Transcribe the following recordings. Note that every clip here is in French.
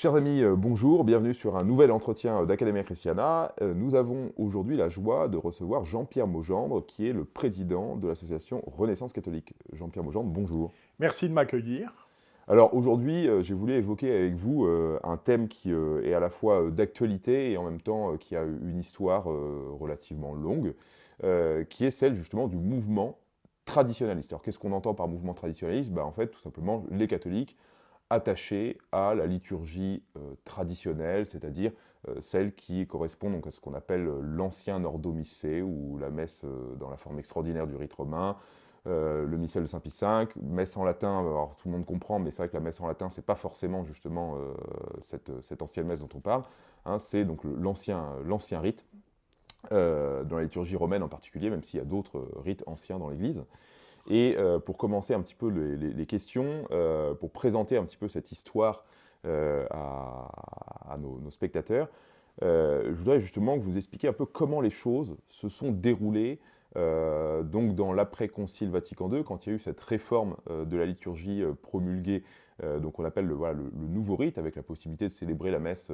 Chers amis, euh, bonjour, bienvenue sur un nouvel entretien d'Academia Christiana. Euh, nous avons aujourd'hui la joie de recevoir Jean-Pierre Maugendre, qui est le président de l'association Renaissance catholique. Jean-Pierre Maugendre, bonjour. Merci de m'accueillir. Alors aujourd'hui, euh, j'ai voulu évoquer avec vous un thème qui est à la fois d'actualité et en même temps qui a une histoire relativement longue, qui est celle justement du mouvement traditionnaliste. Alors qu'est-ce qu'on entend par mouvement traditionnaliste? Ben, En fait, tout simplement, les catholiques attachés à la liturgie euh, traditionnelle, c'est-à-dire euh, celle qui correspond donc à ce qu'on appelle euh, l'ancien Ordo Missé, ou la messe dans la forme extraordinaire du rite romain, le missel de Saint-Pie V, messe en latin, alors tout le monde comprend, mais c'est vrai que la messe en latin, c'est pas forcément justement cette, ancienne messe dont on parle, hein, c'est donc l'ancien rite, dans la liturgie romaine en particulier, même s'il y a d'autres rites anciens dans l'Église. Et euh, pour commencer un petit peu les, questions, euh, pour présenter un petit peu cette histoire euh, à, nos, spectateurs, je voudrais justement que vous expliquiez un peu comment les choses se sont déroulées donc dans l'après-concile Vatican II, quand il y a eu cette réforme de la liturgie promulguée, donc on appelle le, le, nouveau rite, avec la possibilité de célébrer la messe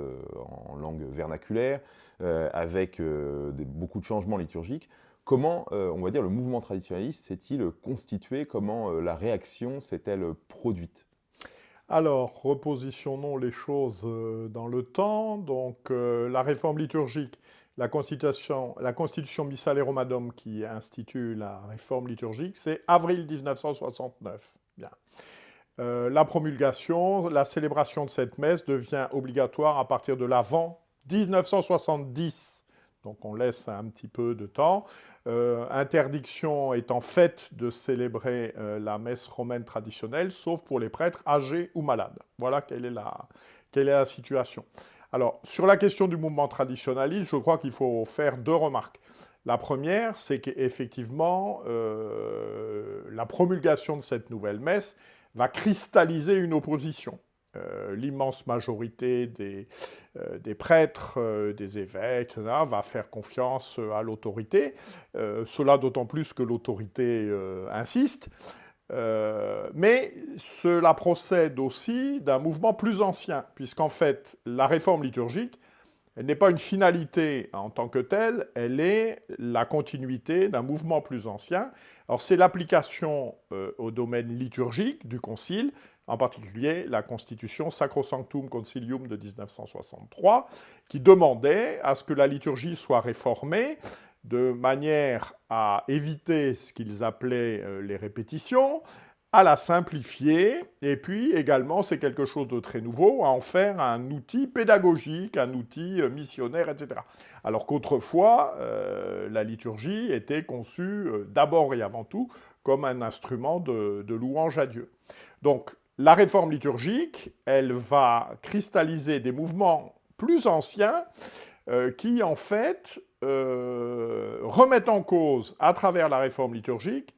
en langue vernaculaire, avec beaucoup de changements liturgiques. Comment, euh, on va dire, le mouvement traditionnaliste s'est-il constitué Comment euh, la réaction s'est-elle produite? Alors, repositionnons les choses euh, dans le temps. Donc, la réforme liturgique, la constitution, Missale Romanum qui institue la réforme liturgique, c'est avril 1969. Bien. la promulgation, la célébration de cette messe devient obligatoire à partir de l'avant 1970. Donc on laisse un petit peu de temps. Euh, interdiction étant faite de célébrer euh, la messe romaine traditionnelle, sauf pour les prêtres âgés ou malades. Voilà quelle est la, situation. Alors, sur la question du mouvement traditionnaliste, je crois qu'il faut faire deux remarques. La première, c'est qu'effectivement, euh, la promulgation de cette nouvelle messe va cristalliser une opposition. Euh, l'immense majorité des, euh, prêtres, euh, des évêques, va faire confiance à l'autorité. cela d'autant plus que l'autorité insiste. mais cela procède aussi d'un mouvement plus ancien, puisqu'en fait, la réforme liturgique, elle n'est pas une finalité en tant que telle, elle est la continuité d'un mouvement plus ancien. Alors c'est l'application au domaine liturgique du Concile, en particulier la constitution Sacrosanctum Concilium de 1963, qui demandait à ce que la liturgie soit réformée de manière à éviter ce qu'ils appelaient euh, les répétitions, à la simplifier, et puis également, c'est quelque chose de très nouveau, à en faire un outil pédagogique, un outil euh, missionnaire, etc. Alors qu'autrefois, euh, la liturgie était conçue d'abord et avant tout comme un instrument de, de louange à Dieu. Donc, la réforme liturgique, elle va cristalliser des mouvements plus anciens euh, qui, en fait, euh, remettent en cause, à travers la réforme liturgique,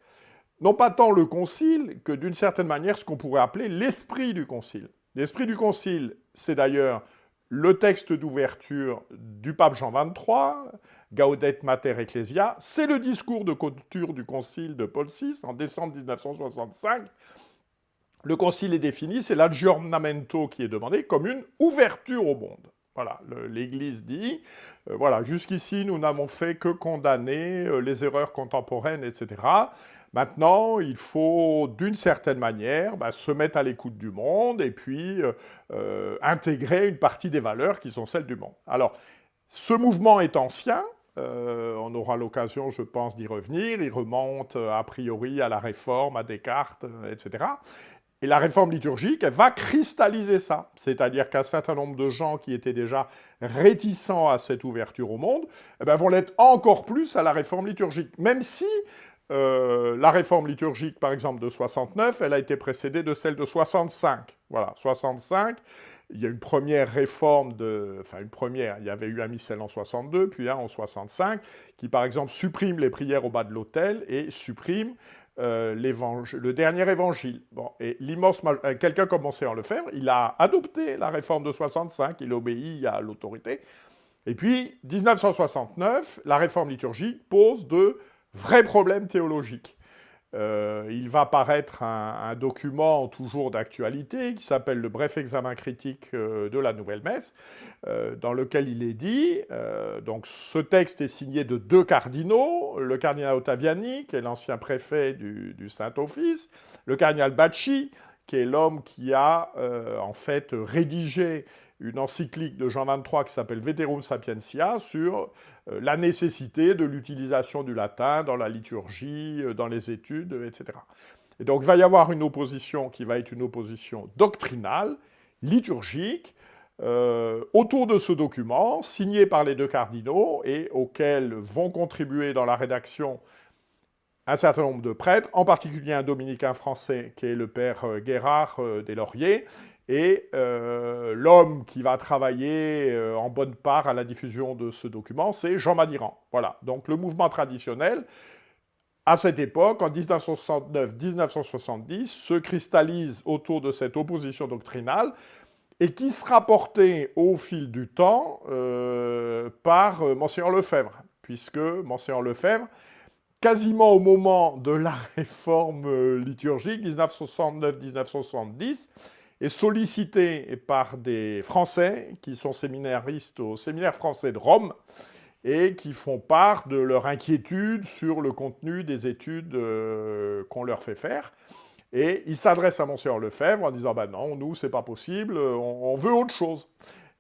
non pas tant le concile que, d'une certaine manière, ce qu'on pourrait appeler l'esprit du concile. L'esprit du concile, c'est d'ailleurs le texte d'ouverture du pape Jean XXIII, Gaudet Mater Ecclesia, c'est le discours de clôture du concile de Paul VI en décembre 1965, le concile est défini, c'est l'aggiornamento qui est demandé comme une ouverture au monde. Voilà, l'Église dit, euh, voilà, jusqu'ici nous n'avons fait que condamner euh, les erreurs contemporaines, etc. Maintenant, il faut d'une certaine manière bah, se mettre à l'écoute du monde et puis euh, intégrer une partie des valeurs qui sont celles du monde. Alors, ce mouvement est ancien, on aura l'occasion, je pense, d'y revenir. Il remonte a priori à la Réforme, à Descartes, etc. Et la réforme liturgique, elle va cristalliser ça. C'est-à-dire qu'un certain nombre de gens qui étaient déjà réticents à cette ouverture au monde, eh ben, vont l'être encore plus à la réforme liturgique. Même si euh, la réforme liturgique, par exemple, de 69, elle a été précédée de celle de 65. Voilà, 65, il y a une première réforme de... Enfin, une première, il y avait eu un missel en 62, puis un en 65, qui, par exemple, supprime les prières au bas de l'autel et supprime euh, le dernier évangile. Bon, et l'immense euh, quelqu'un comme Monseigneur il a adopté la réforme de 65, il obéit à l'autorité. Et puis, 1969, la réforme liturgique pose de vrais problèmes théologiques. Euh, il va paraître un, document toujours d'actualité qui s'appelle le bref examen critique euh, de la nouvelle messe, euh, dans lequel il est dit, donc ce texte est signé de deux cardinaux, le cardinal Ottaviani, qui est l'ancien préfet du, du Saint-Office, le cardinal Bacci, qui est l'homme qui a en fait rédigé une encyclique de Jean XXIII qui s'appelle Veterum Sapientia sur euh, la nécessité de l'utilisation du latin dans la liturgie, euh, dans les études, etc. Et donc il va y avoir une opposition qui va être une opposition doctrinale, liturgique, euh, autour de ce document, signé par les deux cardinaux et auquel vont contribuer dans la rédaction un certain nombre de prêtres, en particulier un dominicain français qui est le père Guérard des Lauriers, et euh, l'homme qui va travailler euh, en bonne part à la diffusion de ce document, c'est Jean Madiran. Voilà, donc le mouvement traditionnel, à cette époque, en 1969-1970, se cristallise autour de cette opposition doctrinale et qui sera portée au fil du temps euh, par Monseigneur Lefebvre, puisque Monseigneur Lefebvre, quasiment au moment de la réforme liturgique, 1969-1970, est sollicité par des Français qui sont séminaristes au séminaire français de Rome et qui font part de leur inquiétude sur le contenu des études euh, qu'on leur fait faire. Et ils s'adressent à Monseigneur Lefebvre en disant bah « non, nous, c'est pas possible, on veut autre chose ».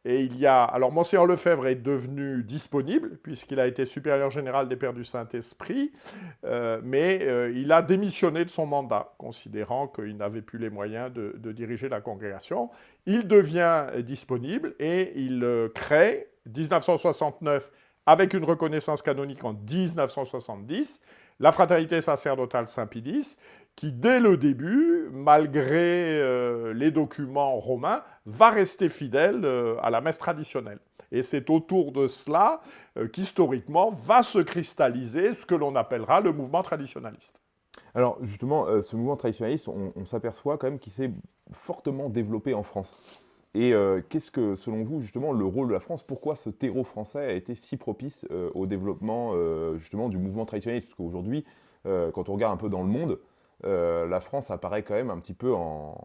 Et il y a... Alors, Monseigneur Lefebvre est devenu disponible, puisqu'il a été supérieur général des Pères du Saint-Esprit, euh, mais euh, il a démissionné de son mandat, considérant qu'il n'avait plus les moyens de, diriger la congrégation. Il devient disponible et il euh, crée, 1969, avec une reconnaissance canonique en 1970, la fraternité sacerdotale Saint-Pidis, qui dès le début, malgré euh, les documents romains, va rester fidèle euh, à la messe traditionnelle. Et c'est autour de cela euh, qu'historiquement va se cristalliser ce que l'on appellera le mouvement traditionnaliste. Alors justement, ce mouvement traditionnaliste, on, on s'aperçoit quand même qu'il s'est fortement développé en France. Et qu'est-ce que, selon vous, justement, le rôle de la France Pourquoi ce terreau français a été si propice au développement, justement, du mouvement traditionnaliste? Parce qu'aujourd'hui, quand on regarde un peu dans le monde, euh, la France apparaît quand même un petit peu en,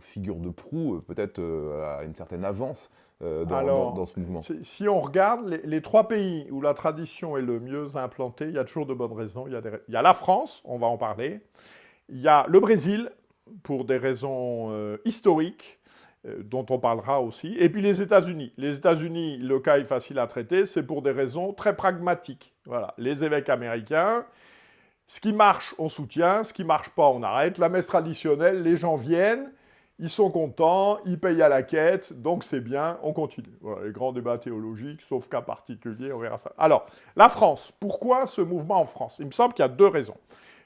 figure de proue, peut-être euh, à une certaine avance euh, dans, ce mouvement. Si on regarde les, trois pays où la tradition est le mieux implantée, il y a toujours de bonnes raisons. Il y a, il y a la France, on va en parler. Il y a le Brésil, pour des raisons historiques, dont on parlera aussi. Et puis les États-Unis. Les États-Unis, le cas est facile à traiter, c'est pour des raisons très pragmatiques. Voilà, les évêques américains, ce qui marche, on soutient. Ce qui marche pas, on arrête. La messe traditionnelle, les gens viennent, ils sont contents, ils payent à la quête, donc c'est bien, on continue. Les grands débats théologiques, sauf cas particulier, on verra ça. Alors, la France. Pourquoi ce mouvement en France? Il me semble qu'il y a deux raisons.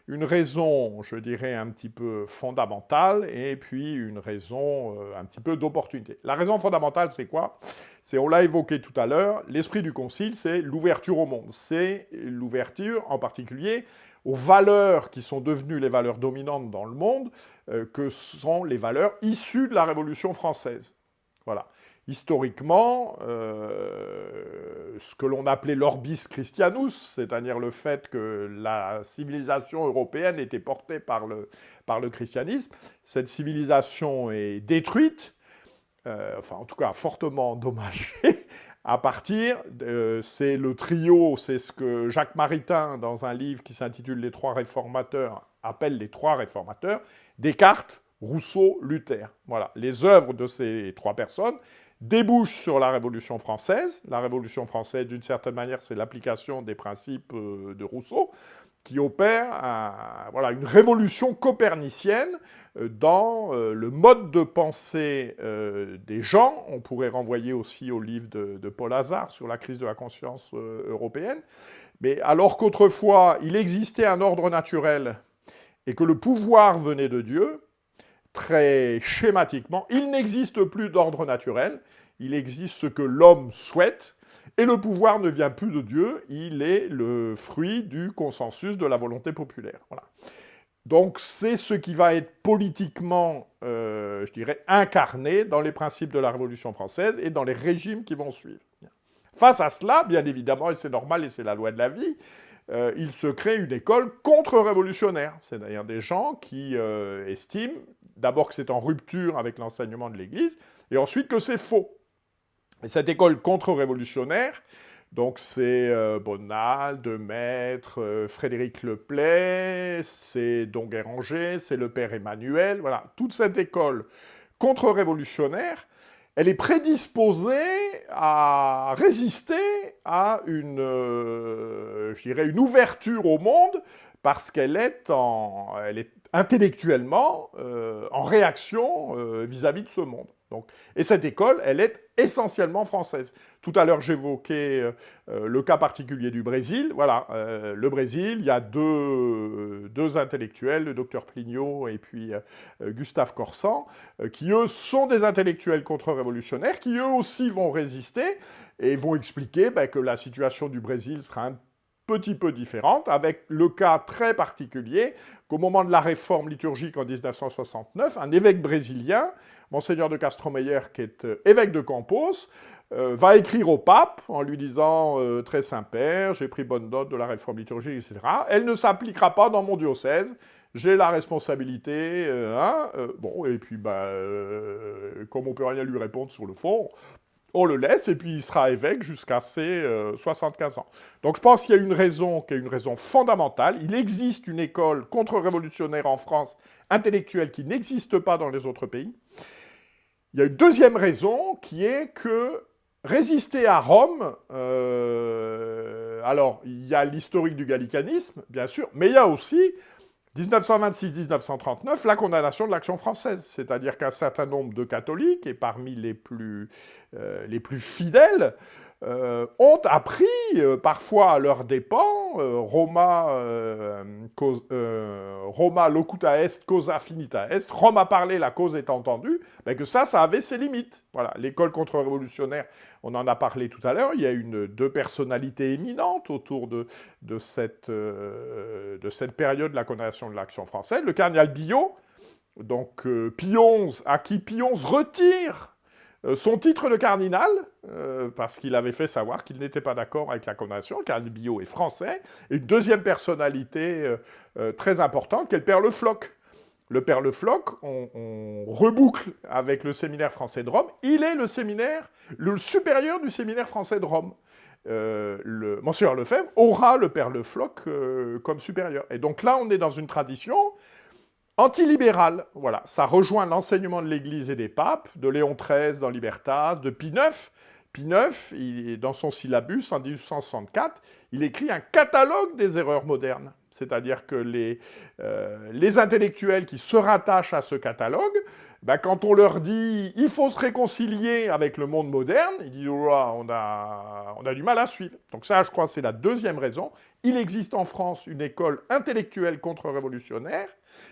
Une raison, je dirais, un petit peu fondamentale, et puis une raison euh, un petit peu d'opportunité. La raison fondamentale, c'est quoi? C'est, on l'a évoqué tout à l'heure, l'esprit du Concile, c'est l'ouverture au monde. C'est l'ouverture, en particulier, aux valeurs qui sont devenues les valeurs dominantes dans le monde, euh, que sont les valeurs issues de la Révolution française. Voilà. Historiquement, euh, ce que l'on appelait l'orbis christianus, c'est-à-dire le fait que la civilisation européenne était portée par le, par le christianisme, cette civilisation est détruite, euh, enfin en tout cas fortement endommagée, à partir, c'est le trio, c'est ce que Jacques Maritain, dans un livre qui s'intitule « Les trois réformateurs », appelle les trois réformateurs, Descartes, Rousseau, Luther. Voilà, les œuvres de ces trois personnes débouchent sur la Révolution française. La Révolution française, d'une certaine manière, c'est l'application des principes euh, de Rousseau qui opère voilà, une révolution copernicienne euh, dans euh, le mode de pensée des gens. On pourrait renvoyer aussi au livre de, Paul Hazard sur la crise de la conscience européenne. Mais alors qu'autrefois, il existait un ordre naturel et que le pouvoir venait de Dieu, très schématiquement, il n'existe plus d'ordre naturel, il existe ce que l'homme souhaite, et le pouvoir ne vient plus de Dieu, il est le fruit du consensus de la volonté populaire. Voilà. Donc c'est ce qui va être politiquement, euh, je dirais, incarné dans les principes de la Révolution française et dans les régimes qui vont suivre. Face à cela, bien évidemment, et c'est normal et c'est la loi de la vie, euh, il se crée une école contre-révolutionnaire. C'est d'ailleurs des gens qui euh, estiment d'abord que c'est en rupture avec l'enseignement de l'Église, et ensuite que c'est faux. Et cette école contre-révolutionnaire, donc c'est euh, Bonal, Maître, Frédéric Leplay, c'est Don Guéranger, c'est le père Emmanuel, voilà, toute cette école contre-révolutionnaire, elle est prédisposée à résister à une, euh, une ouverture au monde parce qu'elle est, en, elle est intellectuellement euh, en réaction vis à -vis de ce monde. Donc, et cette école, elle est essentiellement française. Tout à l'heure, j'évoquais euh, euh, le cas particulier du Brésil. Voilà, euh, le Brésil, il y a deux, deux, intellectuels, le docteur Plinio et puis Gustave Corsan, qui eux sont des intellectuels contre-révolutionnaires, qui eux aussi vont résister et vont expliquer ben, que la situation du Brésil sera un petit peu différente, avec le cas très particulier qu'au moment de la réforme liturgique en 1969, un évêque brésilien, Monseigneur de Castromeyer, qui est euh, évêque de Campos, euh, va écrire au pape en lui disant euh, Très Saint-Père, j'ai pris bonne note de la réforme liturgique, etc. Elle ne s'appliquera pas dans mon diocèse, j'ai la responsabilité, hein, bon, et puis, bah, comme on peut rien lui répondre sur le fond, on le laisse et puis il sera évêque jusqu'à ses 75 euh, ans. Donc je pense qu'il y a une raison qui est une raison fondamentale. Il existe une école contre-révolutionnaire en France, intellectuelle, qui n'existe pas dans les autres pays. Il y a une deuxième raison qui est que résister à Rome, euh, alors il y a l'historique du gallicanisme, bien sûr, mais il y a aussi 1926-1939, la condamnation de l'action française, c'est-à-dire qu'un certain nombre de catholiques, et parmi les plus, euh, les plus fidèles, euh, ont appris, euh, parfois à leurs dépens, Roma, Roma locuta est, causa finita est, Rome a parlé, la cause est entendue, mais que ça, ça avait ses limites. Voilà, l'école contre-révolutionnaire, on en a parlé tout à l'heure, il y a une, deux personnalités éminentes autour de, cette, de cette période de la condamnation de l'action française. Le cardinal Billot, donc Pionze, à qui Pionze retire euh, son titre de cardinal, euh, parce qu'il avait fait savoir qu'il n'était pas d'accord avec la condamnation, cardinal Billot est français, et une deuxième personnalité euh, très importante, qui est le père Le Floch. Le père Le Floch, on, reboucle avec le séminaire français de Rome, il est le séminaire, le supérieur du séminaire français de Rome. le, Monsieur Lefebvre aura le père Le Floch comme supérieur. Et donc là, on est dans une tradition Antilibéral, voilà, ça rejoint l'enseignement de l'Église et des papes, de Léon XIII dans Libertas, de Pie IX. Pie IX, dans son syllabus en 1864, il écrit un catalogue des erreurs modernes. C'est-à-dire que les, euh, les, intellectuels qui se rattachent à ce catalogue, ben, quand on leur dit « il faut se réconcilier avec le monde moderne », ils disent on, a, on a du mal à suivre ». Donc ça, je crois, c'est la deuxième raison. Il existe en France une école intellectuelle contre-révolutionnaire,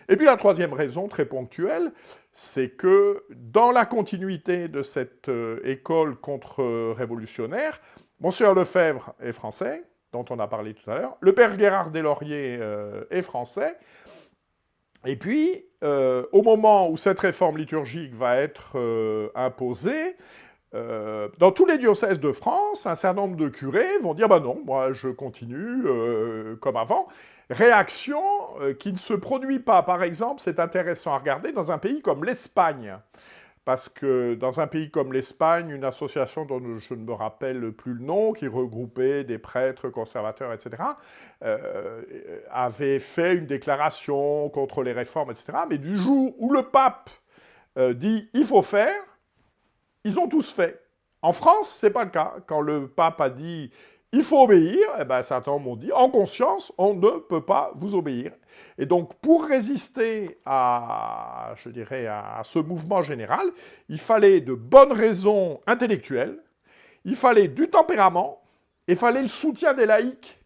et puis la troisième raison, très ponctuelle, c'est que dans la continuité de cette euh, école contre-révolutionnaire, Monsieur Lefebvre est français, dont on a parlé tout à l'heure, le père Gérard Deslauriers euh, est français, et puis, euh, au moment où cette réforme liturgique va être imposée, dans tous les diocèses de France, un certain nombre de curés vont dire « bah non, moi je continue comme avant ». Réaction euh, qui ne se produit pas, par exemple, c'est intéressant à regarder, dans un pays comme l'Espagne. Parce que dans un pays comme l'Espagne, une association dont je ne me rappelle plus le nom, qui regroupait des prêtres conservateurs, etc., euh, avait fait une déclaration contre les réformes, etc. Mais du jour où le pape euh, dit « il faut faire », ils ont tous fait. En France, ce n'est pas le cas. Quand le pape a dit il faut obéir, et eh bien certains m'ont dit, en conscience, on ne peut pas vous obéir. Et donc, pour résister à, je dirais, à ce mouvement général, il fallait de bonnes raisons intellectuelles, il fallait du tempérament, il fallait le soutien des laïcs,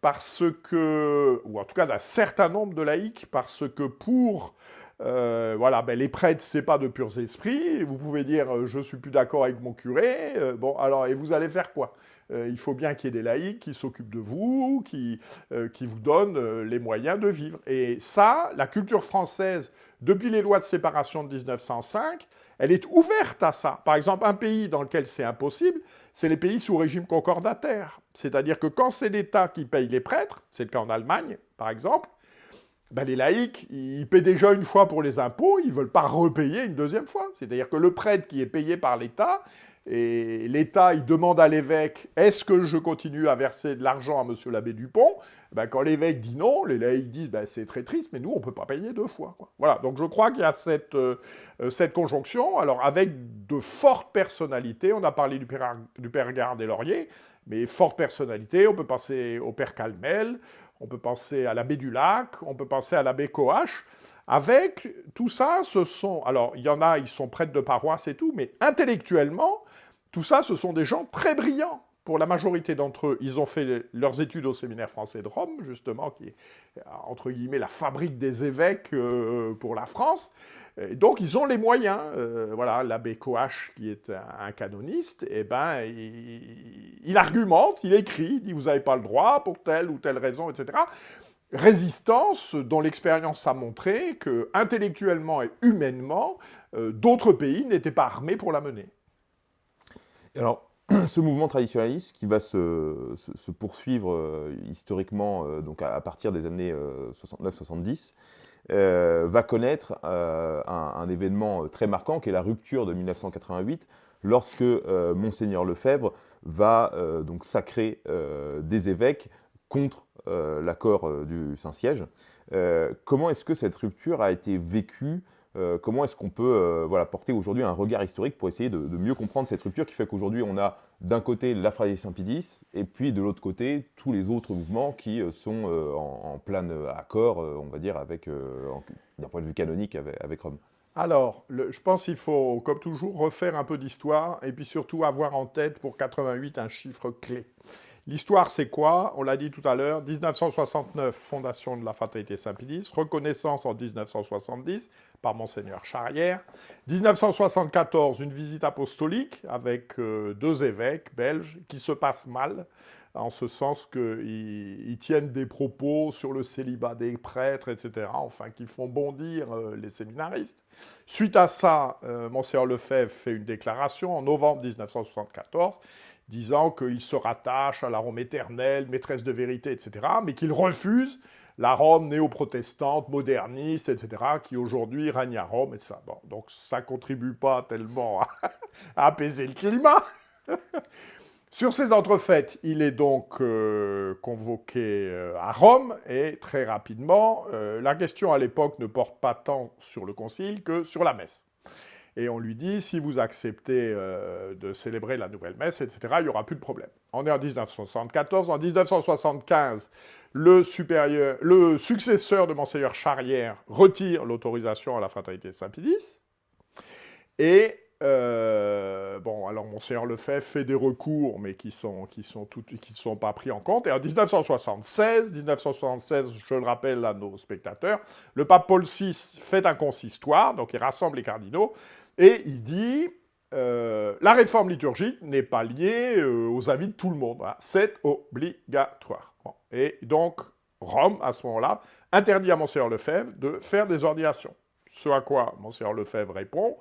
parce que, ou en tout cas d'un certain nombre de laïcs, parce que pour euh, voilà, ben les prêtres, c'est pas de purs esprits. Vous pouvez dire, euh, je suis plus d'accord avec mon curé. Euh, bon, alors, et vous allez faire quoi? Il faut bien qu'il y ait des laïcs qui s'occupent de vous, qui, qui vous donnent les moyens de vivre. Et ça, la culture française, depuis les lois de séparation de 1905, elle est ouverte à ça. Par exemple, un pays dans lequel c'est impossible, c'est les pays sous régime concordataire. C'est-à-dire que quand c'est l'État qui paye les prêtres, c'est le cas en Allemagne, par exemple, ben les laïcs, ils paient déjà une fois pour les impôts, ils ne veulent pas repayer une deuxième fois. C'est-à-dire que le prêtre qui est payé par l'État, et l'État, il demande à l'évêque, est-ce que je continue à verser de l'argent à monsieur l'abbé Dupont? Ben, Quand l'évêque dit non, les laïcs disent, ben, c'est très triste, mais nous, on ne peut pas payer deux fois. Voilà, donc je crois qu'il y a cette, euh, cette conjonction, alors avec de fortes personnalités, on a parlé du père, du père Garde et Laurier, mais fortes personnalités, on peut penser au père Calmel, on peut penser à l'abbé du Lac, on peut penser à l'abbé Coache, avec tout ça, ce sont... Alors, il y en a, ils sont prêtres de paroisse et tout, mais intellectuellement, tout ça, ce sont des gens très brillants. Pour la majorité d'entre eux, ils ont fait leurs études au séminaire français de Rome, justement, qui est, entre guillemets, la fabrique des évêques euh, pour la France. Donc, ils ont les moyens. Euh, voilà, l'abbé Coache, qui est un, canoniste, eh ben, il, il, argumente, il écrit, il dit « vous n'avez pas le droit pour telle ou telle raison, etc. » résistance dont l'expérience a montré que, intellectuellement et humainement, euh, d'autres pays n'étaient pas armés pour la mener. Alors, ce mouvement traditionnaliste qui va se, poursuivre euh, historiquement euh, donc à, partir des années 69-70 va connaître un, événement très marquant qui est la rupture de 1988 lorsque Monseigneur Lefebvre va donc sacrer des évêques contre euh, l'accord euh, du Saint-Siège. Euh, comment est-ce que cette rupture a été vécue comment est-ce qu'on peut voilà, porter aujourd'hui un regard historique pour essayer de, mieux comprendre cette rupture qui fait qu'aujourd'hui on a d'un côté la Saint-Pédis et puis de l'autre côté tous les autres mouvements qui sont en, plein accord, on va dire, d'un point de vue canonique avec, Rome alors, je pense qu'il faut, comme toujours, refaire un peu d'histoire et puis surtout avoir en tête pour 88 un chiffre clé. L'histoire, c'est quoi? On l'a dit tout à l'heure, 1969, fondation de la Fatalité Saint-Pédis, reconnaissance en 1970 par Monseigneur Charrière. 1974, une visite apostolique avec euh, deux évêques belges qui se passent mal, en ce sens qu'ils tiennent des propos sur le célibat des prêtres, etc., enfin, qui font bondir euh, les séminaristes. Suite à ça, euh, Monseigneur Lefebvre fait une déclaration en novembre 1974, disant qu'il se rattache à la Rome éternelle, maîtresse de vérité, etc., mais qu'il refuse la Rome néo-protestante, moderniste, etc., qui aujourd'hui règne à Rome, etc. Bon, donc ça ne contribue pas tellement à, apaiser le climat. Sur ces entrefaites, il est donc euh, convoqué euh, à Rome, et très rapidement, euh, la question à l'époque ne porte pas tant sur le concile que sur la messe et on lui dit, si vous acceptez euh, de célébrer la nouvelle messe, etc., il n'y aura plus de problème. On est en 1974. En 1975, le, supérieur, le successeur de Monseigneur Charrière retire l'autorisation à la fraternité Saint-Pédis, et euh, bon, alors Monseigneur Lefebvre fait des recours, mais qui sont, qui sont, sont pas pris en compte. Et en 1976, 1976, je le rappelle à nos spectateurs, le pape Paul VI fait un consistoire, donc il rassemble les cardinaux, et il dit euh, la réforme liturgique n'est pas liée euh, aux avis de tout le monde. C'est obligatoire. Et donc, Rome, à ce moment-là, interdit à Monseigneur Lefebvre de faire des ordinations. Ce à quoi Monseigneur Lefebvre répond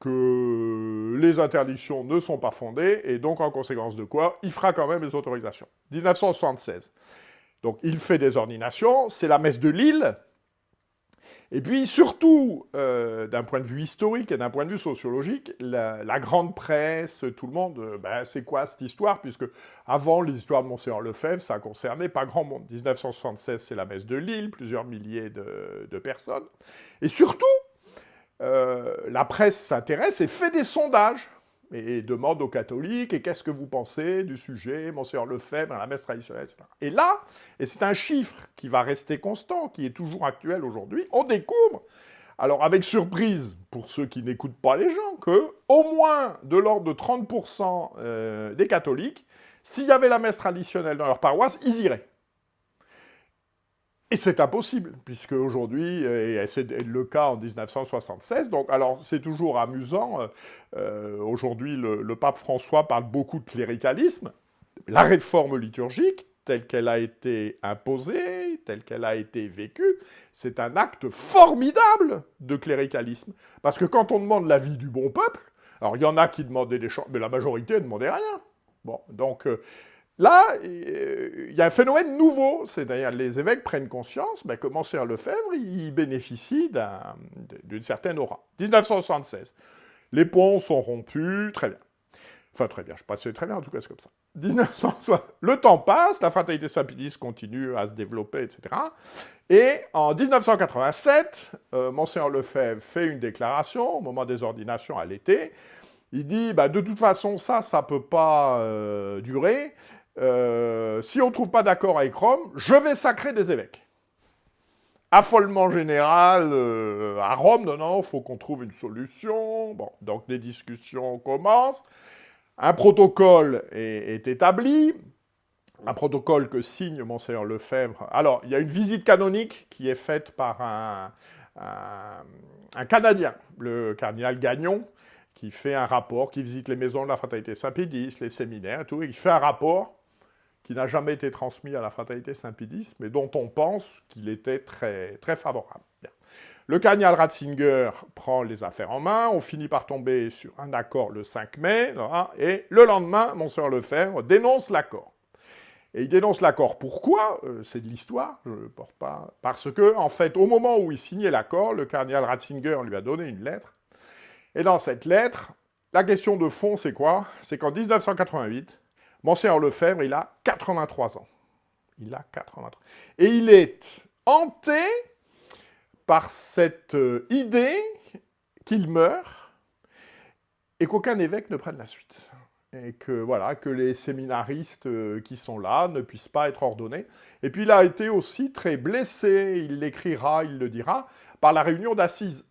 que les interdictions ne sont pas fondées, et donc en conséquence de quoi, il fera quand même les autorisations. 1976. Donc il fait des ordinations, c'est la messe de Lille, et puis surtout, euh, d'un point de vue historique et d'un point de vue sociologique, la, grande presse, tout le monde, euh, ben, c'est quoi cette histoire? Puisque avant l'histoire de Monseigneur Lefebvre, ça concernait pas grand monde. 1976, c'est la messe de Lille, plusieurs milliers de, personnes. Et surtout, euh, la presse s'intéresse et fait des sondages et demande aux catholiques, et qu'est-ce que vous pensez du sujet, Monseigneur Lefebvre, la messe traditionnelle, etc. Et là, et c'est un chiffre qui va rester constant, qui est toujours actuel aujourd'hui, on découvre, alors avec surprise pour ceux qui n'écoutent pas les gens, que au moins de l'ordre de 30% euh, des catholiques, s'il y avait la messe traditionnelle dans leur paroisse, ils iraient. Et c'est impossible, puisque aujourd'hui, et c'est le cas en 1976, donc alors c'est toujours amusant, euh, euh, aujourd'hui le, pape François parle beaucoup de cléricalisme, la réforme liturgique, telle qu'elle a été imposée, telle qu'elle a été vécue, c'est un acte formidable de cléricalisme. Parce que quand on demande l'avis du bon peuple, alors il y en a qui demandaient des choses, mais la majorité ne demandait rien. Bon, donc euh, là, il y a un phénomène nouveau, c'est-à-dire les évêques prennent conscience ben, que Monseigneur Lefebvre, il bénéficie d'une certaine aura. 1976, les ponts sont rompus, très bien. Enfin, très bien, je passe très bien, en tout cas, c'est comme ça. 1960, le temps passe, la fraternité Saint-Pédis continue à se développer, etc. Et en 1987, euh, Monseigneur Lefebvre fait une déclaration au moment des ordinations à l'été. Il dit bah, de toute façon, ça, ça ne peut pas euh, durer. Euh, si on ne trouve pas d'accord avec Rome, je vais sacrer des évêques. Affolement général à Rome, non, non, il faut qu'on trouve une solution. Bon, donc les discussions commencent. Un protocole est, établi, un protocole que signe Monseigneur Lefebvre. Alors, il y a une visite canonique qui est faite par un, Canadien, le cardinal Gagnon, qui fait un rapport, qui visite les maisons de la fraternité Saint-Pédis, les séminaires et tout, et qui fait un rapport qui n'a jamais été transmis à la fraternité Saint-Pédis, mais dont on pense qu'il était très, très favorable. Le cardinal Ratzinger prend les affaires en main, on finit par tomber sur un accord le 5 mai, et le lendemain, Monseigneur Lefebvre dénonce l'accord. Et il dénonce l'accord. Pourquoi? Euh, C'est de l'histoire, je ne porte pas. Parce que, en fait, au moment où il signait l'accord, le cardinal Ratzinger lui a donné une lettre. Et dans cette lettre, la question de fond, c'est quoi? C'est qu'en 1988, Monseigneur Lefebvre, il a 83 ans. Il a 83. Et il est hanté par cette euh, idée qu'il meurt et qu'aucun évêque ne prenne la suite. Et que, voilà, que les séminaristes euh, qui sont là ne puissent pas être ordonnés. Et puis il a été aussi très blessé, il l'écrira, il le dira, par la réunion d'assises.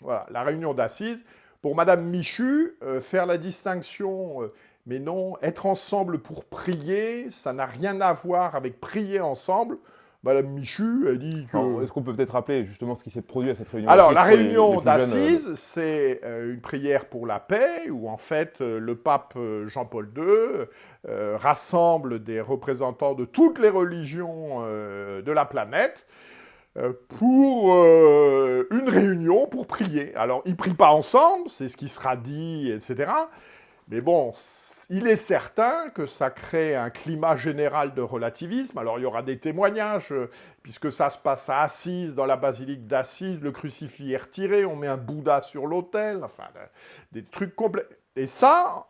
Voilà, la réunion d'assises. Pour Madame Michu, euh, faire la distinction, mais non, être ensemble pour prier, ça n'a rien à voir avec prier ensemble. Madame Michu a dit que... Est-ce qu'on peut peut-être rappeler justement ce qui s'est produit à cette réunion Alors, la réunion d'assises, c'est euh, une prière pour la paix, où en fait, euh, le pape euh, Jean-Paul II rassemble des représentants de toutes les religions de la planète pour une réunion pour prier. Alors, ils ne prient pas ensemble, c'est ce qui sera dit, etc., mais bon, il est certain que ça crée un climat général de relativisme. Alors il y aura des témoignages, euh, puisque ça se passe à Assise, dans la basilique d'Assise, le crucifix est retiré, on met un Bouddha sur l'autel, enfin, des trucs complets. Et ça,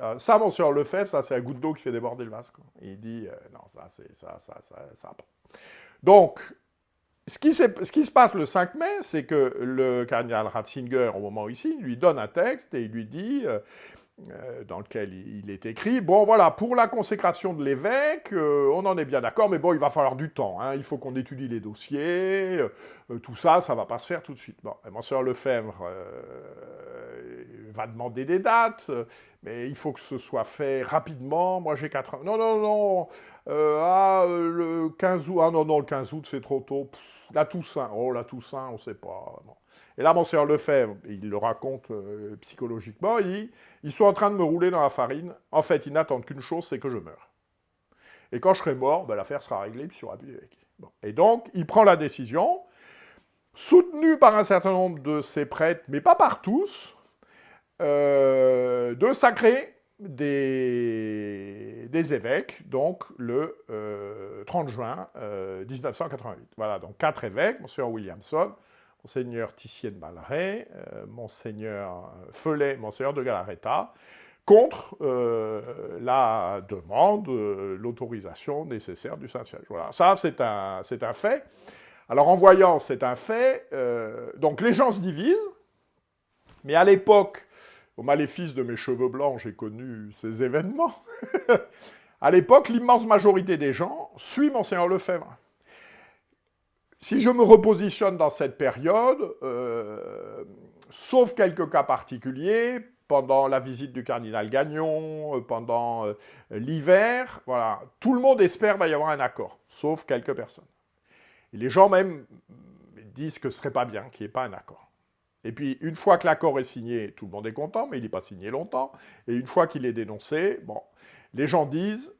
euh, ça, monsieur Lefebvre, ça c'est un goutte d'eau qui fait déborder le vase. Il dit, euh, non, ça, c'est ça, ça, ça, ça. Donc, ce qui, se passe le 5 mai, c'est que le cardinal Ratzinger, au moment ici, lui donne un texte et il lui dit dans lequel il est écrit, bon voilà, pour la consécration de l'évêque, euh, on en est bien d'accord, mais bon, il va falloir du temps, hein. il faut qu'on étudie les dossiers, euh, tout ça, ça va pas se faire tout de suite. Bon, et Monsieur Lefebvre va demander des dates, mais il faut que ce soit fait rapidement, moi j'ai 4 ans. Non, non, non, ah, le 15 août, ah non, non, le 15 août c'est trop tôt, la Toussaint, oh la Toussaint, on sait pas, et là, Monseigneur Lefebvre, il le raconte euh, psychologiquement, il dit « Ils sont en train de me rouler dans la farine. En fait, ils n'attendent qu'une chose, c'est que je meure. Et quand je serai mort, ben, l'affaire sera réglée, puis il aura plus d'évêque. Et donc, il prend la décision, soutenu par un certain nombre de ses prêtres, mais pas par tous, euh, de sacrer des, évêques, donc le 30 euh, juin 1988. Voilà, donc quatre évêques, Monseigneur Williamson, Monseigneur Titien Malray, euh, Monseigneur Felet, Monseigneur de Galaretta, contre euh, la demande, euh, l'autorisation nécessaire du Saint-Siège. Voilà, ça c'est un, un fait. Alors en voyant c'est un fait, donc les gens se divisent, mais à l'époque, au maléfice de mes cheveux blancs, j'ai connu ces événements. à l'époque, l'immense majorité des gens suit Monseigneur Lefebvre. Si je me repositionne dans cette période, euh, sauf quelques cas particuliers, pendant la visite du cardinal Gagnon, euh, pendant euh, l'hiver, voilà, tout le monde espère qu'il va y avoir un accord, sauf quelques personnes. Et les gens même disent que ce serait pas bien qu'il n'y ait pas un accord. Et puis, une fois que l'accord est signé, tout le monde est content, mais il n'est pas signé longtemps. Et une fois qu'il est dénoncé, bon, les gens disent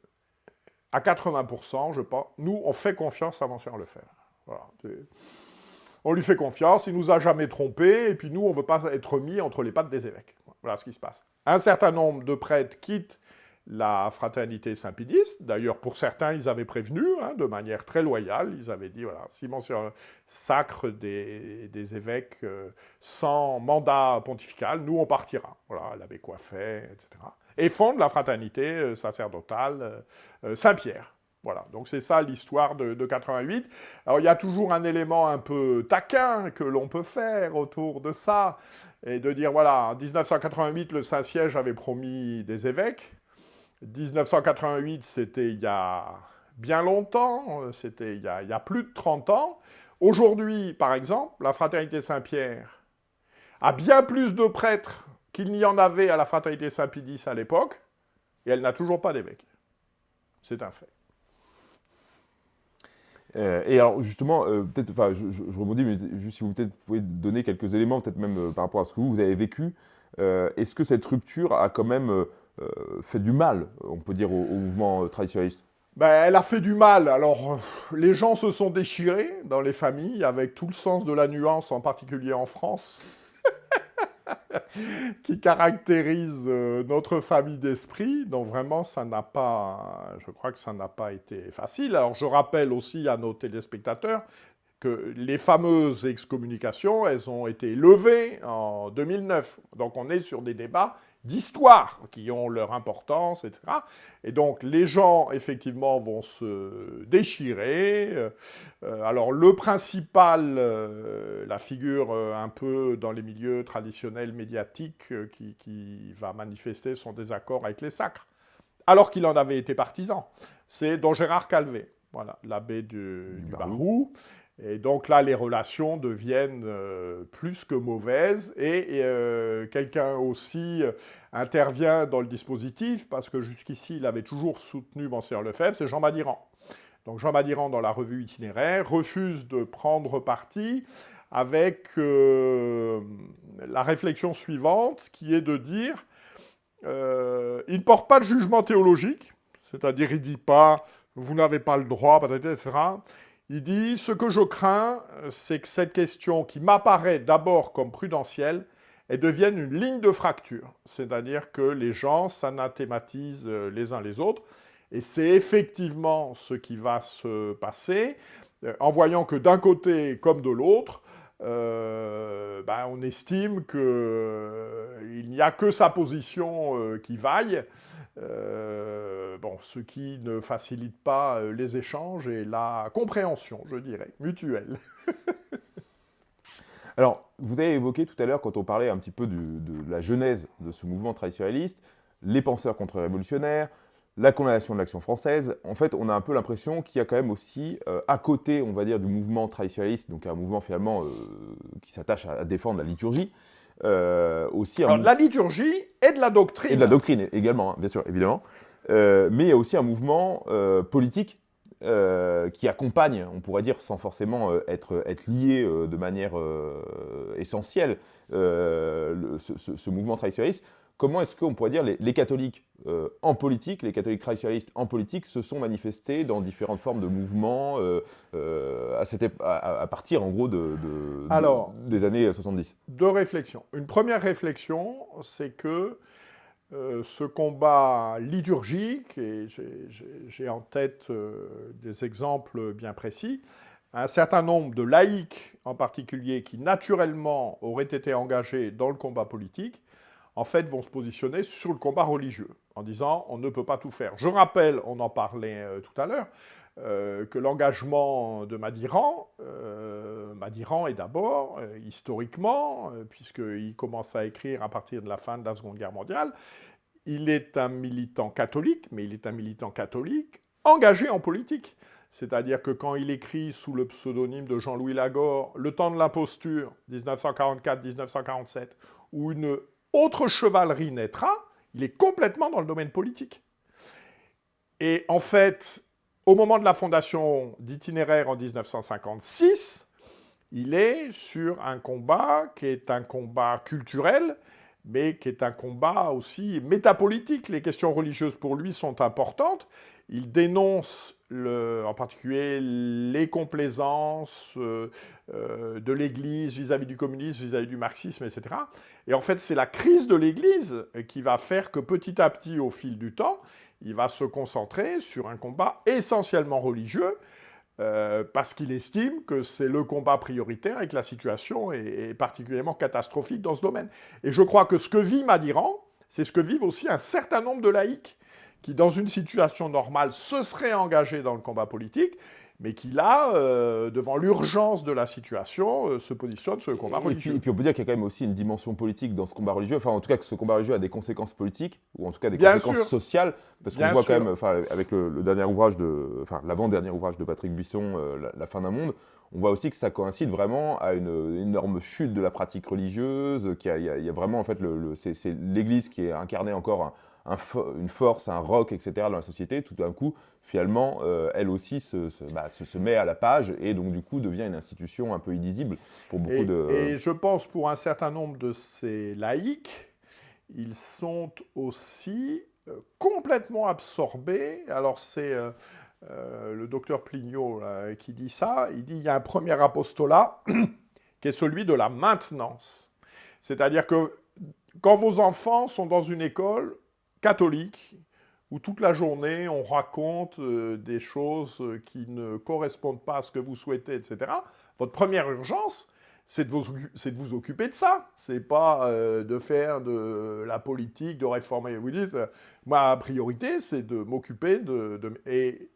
à 80%, je pense, nous, on fait confiance à Monsieur Lefebvre. On lui fait confiance, il nous a jamais trompé, et puis nous, on ne veut pas être mis entre les pattes des évêques. Voilà ce qui se passe. Un certain nombre de prêtres quittent la fraternité Saint-Pédiste. D'ailleurs, pour certains, ils avaient prévenu, hein, de manière très loyale, ils avaient dit, voilà, si Monsieur sacre des, évêques euh, sans mandat pontifical, nous, on partira. Voilà, l'abbé Coiffet, etc. Et fonde la fraternité euh, sacerdotale euh, Saint-Pierre. Voilà, donc c'est ça l'histoire de, de, 88. Alors il y a toujours un élément un peu taquin que l'on peut faire autour de ça, et de dire, voilà, en 1988, le Saint-Siège avait promis des évêques, 1988, c'était il y a bien longtemps, c'était il, y a plus de 30 ans. Aujourd'hui, par exemple, la Fraternité Saint-Pierre a bien plus de prêtres qu'il n'y en avait à la Fraternité Saint-Pédis à l'époque, et elle n'a toujours pas d'évêque. C'est un fait. Euh, et alors justement, euh, peut-être, enfin, je, je, rebondis, mais juste si vous pouvez donner quelques éléments, peut-être même euh, par rapport à ce que vous, avez vécu, est-ce que cette rupture a quand même fait du mal, on peut dire, au, mouvement euh, traditionnaliste? Ben, elle a fait du mal. Alors, les gens se sont déchirés dans les familles, avec tout le sens de la nuance, en particulier en France, qui caractérise notre famille d'esprit. Donc vraiment, ça n'a pas, je crois que ça n'a pas été facile. Alors, je rappelle aussi à nos téléspectateurs que les fameuses excommunications, elles ont été levées en 2009. Donc on est sur des débats d'histoire qui ont leur importance, etc. Et donc les gens, effectivement, vont se déchirer. Euh, alors le principal, euh, la figure euh, un peu dans les milieux traditionnels médiatiques qui, va manifester son désaccord avec les sacres, alors qu'il en avait été partisan, c'est Don Gérard Calvé, voilà, l'abbé du, du Barou. Et donc là, les relations deviennent euh, plus que mauvaises. Et, euh, quelqu'un aussi euh, intervient dans le dispositif, parce que jusqu'ici, il avait toujours soutenu Monseigneur Lefebvre, c'est Jean Madiran. Donc Jean Madiran, dans la revue itinéraire, refuse de prendre parti avec la réflexion suivante, qui est de dire il ne porte pas de jugement théologique, c'est-à-dire il ne dit pas « vous n'avez pas le droit », etc. Il dit « Ce que je crains, c'est que cette question qui m'apparaît d'abord comme prudentielle, elle devienne une ligne de fracture. C'est-à-dire que les gens s'anathématisent euh, les uns les autres. Et c'est effectivement ce qui va se passer, euh, en voyant que d'un côté comme de l'autre, euh, ben, on estime qu'il n'y a que sa position qui vaille, euh, bon, ce qui ne facilite pas euh, les échanges et la compréhension, je dirais, mutuelle. Alors, vous avez évoqué tout à l'heure, quand on parlait un petit peu de la genèse de ce mouvement traditionnaliste, les penseurs contre-révolutionnaires, la condamnation de l'action française, en fait, on a un peu l'impression qu'il y a quand même aussi, euh, à côté, on va dire, du mouvement traditionnaliste, donc un mouvement finalement qui s'attache à, défendre la liturgie, euh, aussi la liturgie et de la doctrine. Et de la doctrine également, hein, bien sûr, évidemment. Euh, mais il y a aussi un mouvement euh, politique qui accompagne, on pourrait dire, sans forcément être, être lié de manière essentielle, ce, mouvement traditionnaliste comment est-ce qu'on pourrait dire les, les catholiques euh, en politique, les catholiques traditionnalistes en politique se sont manifestés dans différentes formes de mouvements euh, euh, à, à, partir en gros de, des années 70 Deux réflexions. Une première réflexion, c'est que ce combat liturgique, et j'ai en tête des exemples bien précis, un certain nombre de laïcs en particulier qui naturellement auraient été engagés dans le combat politique, en fait, vont se positionner sur le combat religieux, en disant on ne peut pas tout faire. Je rappelle, on en parlait euh, tout à l'heure, euh, que l'engagement de Madiran, euh, Madiran est d'abord, historiquement, puisqu'il commence à écrire à partir de la fin de la Seconde Guerre mondiale, il est un militant catholique, mais il est un militant catholique engagé en politique. C'est-à-dire que quand il écrit sous le pseudonyme de Jean-Louis Lagore « Le temps de l'imposture, 1944-1947 », ou une autre chevalerie naîtra, il est complètement dans le domaine politique. Et en fait, au moment de la fondation d'itinéraire en 1956, il est sur un combat qui est un combat culturel, mais qui est un combat aussi métapolitique. Les questions religieuses pour lui sont importantes. Il dénonce en particulier les complaisances euh, euh, de l'Église vis-à-vis du communisme, vis-à-vis du marxisme, etc. Et en fait, c'est la crise de l'Église qui va faire que petit à petit, au fil du temps, il va se concentrer sur un combat essentiellement religieux, euh, parce qu'il estime que c'est le combat prioritaire et que la situation est, particulièrement catastrophique dans ce domaine. Et je crois que ce que vit Madiran, c'est ce que vivent aussi un certain nombre de laïcs qui, dans une situation normale, se seraient engagés dans le combat politique, mais qui là, euh, devant l'urgence de la situation, euh, se positionne sur le combat religieux. Et puis, on peut dire qu'il y a quand même aussi une dimension politique dans ce combat religieux, enfin en tout cas que ce combat religieux a des conséquences politiques, ou en tout cas des conséquences sociales, parce qu'on voit quand même, avec le, dernier ouvrage de, enfin l'avant-dernier ouvrage de Patrick Buisson, euh, la, fin d'un monde, on voit aussi que ça coïncide vraiment à une, énorme chute de la pratique religieuse, qu'il y, y, a vraiment en fait, le, c'est l'Église qui est incarnée encore une force, un rock, etc. dans la société, tout d'un coup, finalement, euh, elle aussi bah, se, se, met à la page et donc du coup devient une institution un peu illisible pour beaucoup de... Et je pense pour un certain nombre de ces laïcs, ils sont aussi euh, complètement absorbés. Alors c'est euh, le docteur Plignot qui dit ça, il dit il y a un premier apostolat qui est celui de la maintenance. C'est-à-dire que quand vos enfants sont dans une école, catholique où toute la journée on raconte euh, des choses euh, qui ne correspondent pas à ce que vous souhaitez, etc. Votre première urgence, c'est de, vous occuper de ça. C'est pas euh, de faire de la politique, de réformer. Vous dites, ma priorité, c'est de m'occuper de, de, Et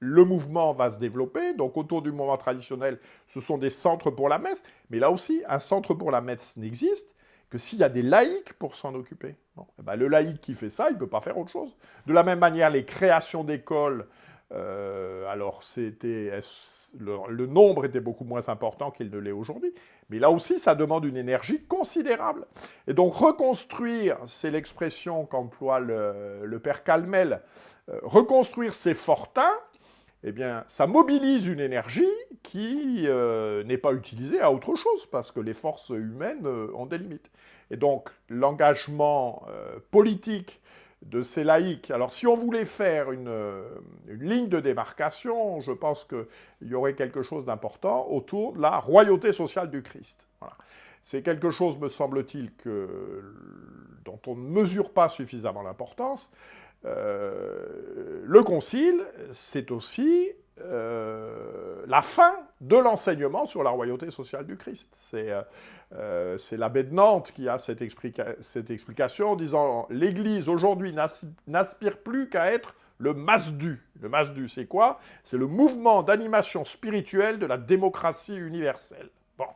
le mouvement va se développer. Donc, autour du mouvement traditionnel, ce sont des centres pour la messe. Mais là aussi, un centre pour la messe n'existe que s'il y a des laïcs pour s'en occuper. Eh ben, le laïc qui fait ça, il ne peut pas faire autre chose. De la même manière, les créations d'écoles, euh, alors c'était le, nombre était beaucoup moins important qu'il ne l'est aujourd'hui, mais là aussi, ça demande une énergie considérable. Et donc reconstruire, c'est l'expression qu'emploie le, père Calmel, euh, reconstruire ces fortins, eh bien, ça mobilise une énergie qui euh, n'est pas utilisée à autre chose, parce que les forces humaines euh, ont des limites. Et donc, l'engagement euh, politique de ces laïcs, alors si on voulait faire une, ligne de démarcation, je pense qu'il y aurait quelque chose d'important autour de la royauté sociale du Christ. C'est quelque chose, me semble-t-il, dont on ne mesure pas suffisamment l'importance, euh, le concile, c'est aussi euh, la fin de l'enseignement sur la royauté sociale du Christ. C'est euh, l'abbé de Nantes qui a cette, explication en disant « L'Église aujourd'hui n'aspire plus qu'à être le Masdu. Le Masdu, c'est quoi? C'est le mouvement d'animation spirituelle de la démocratie universelle. Bon,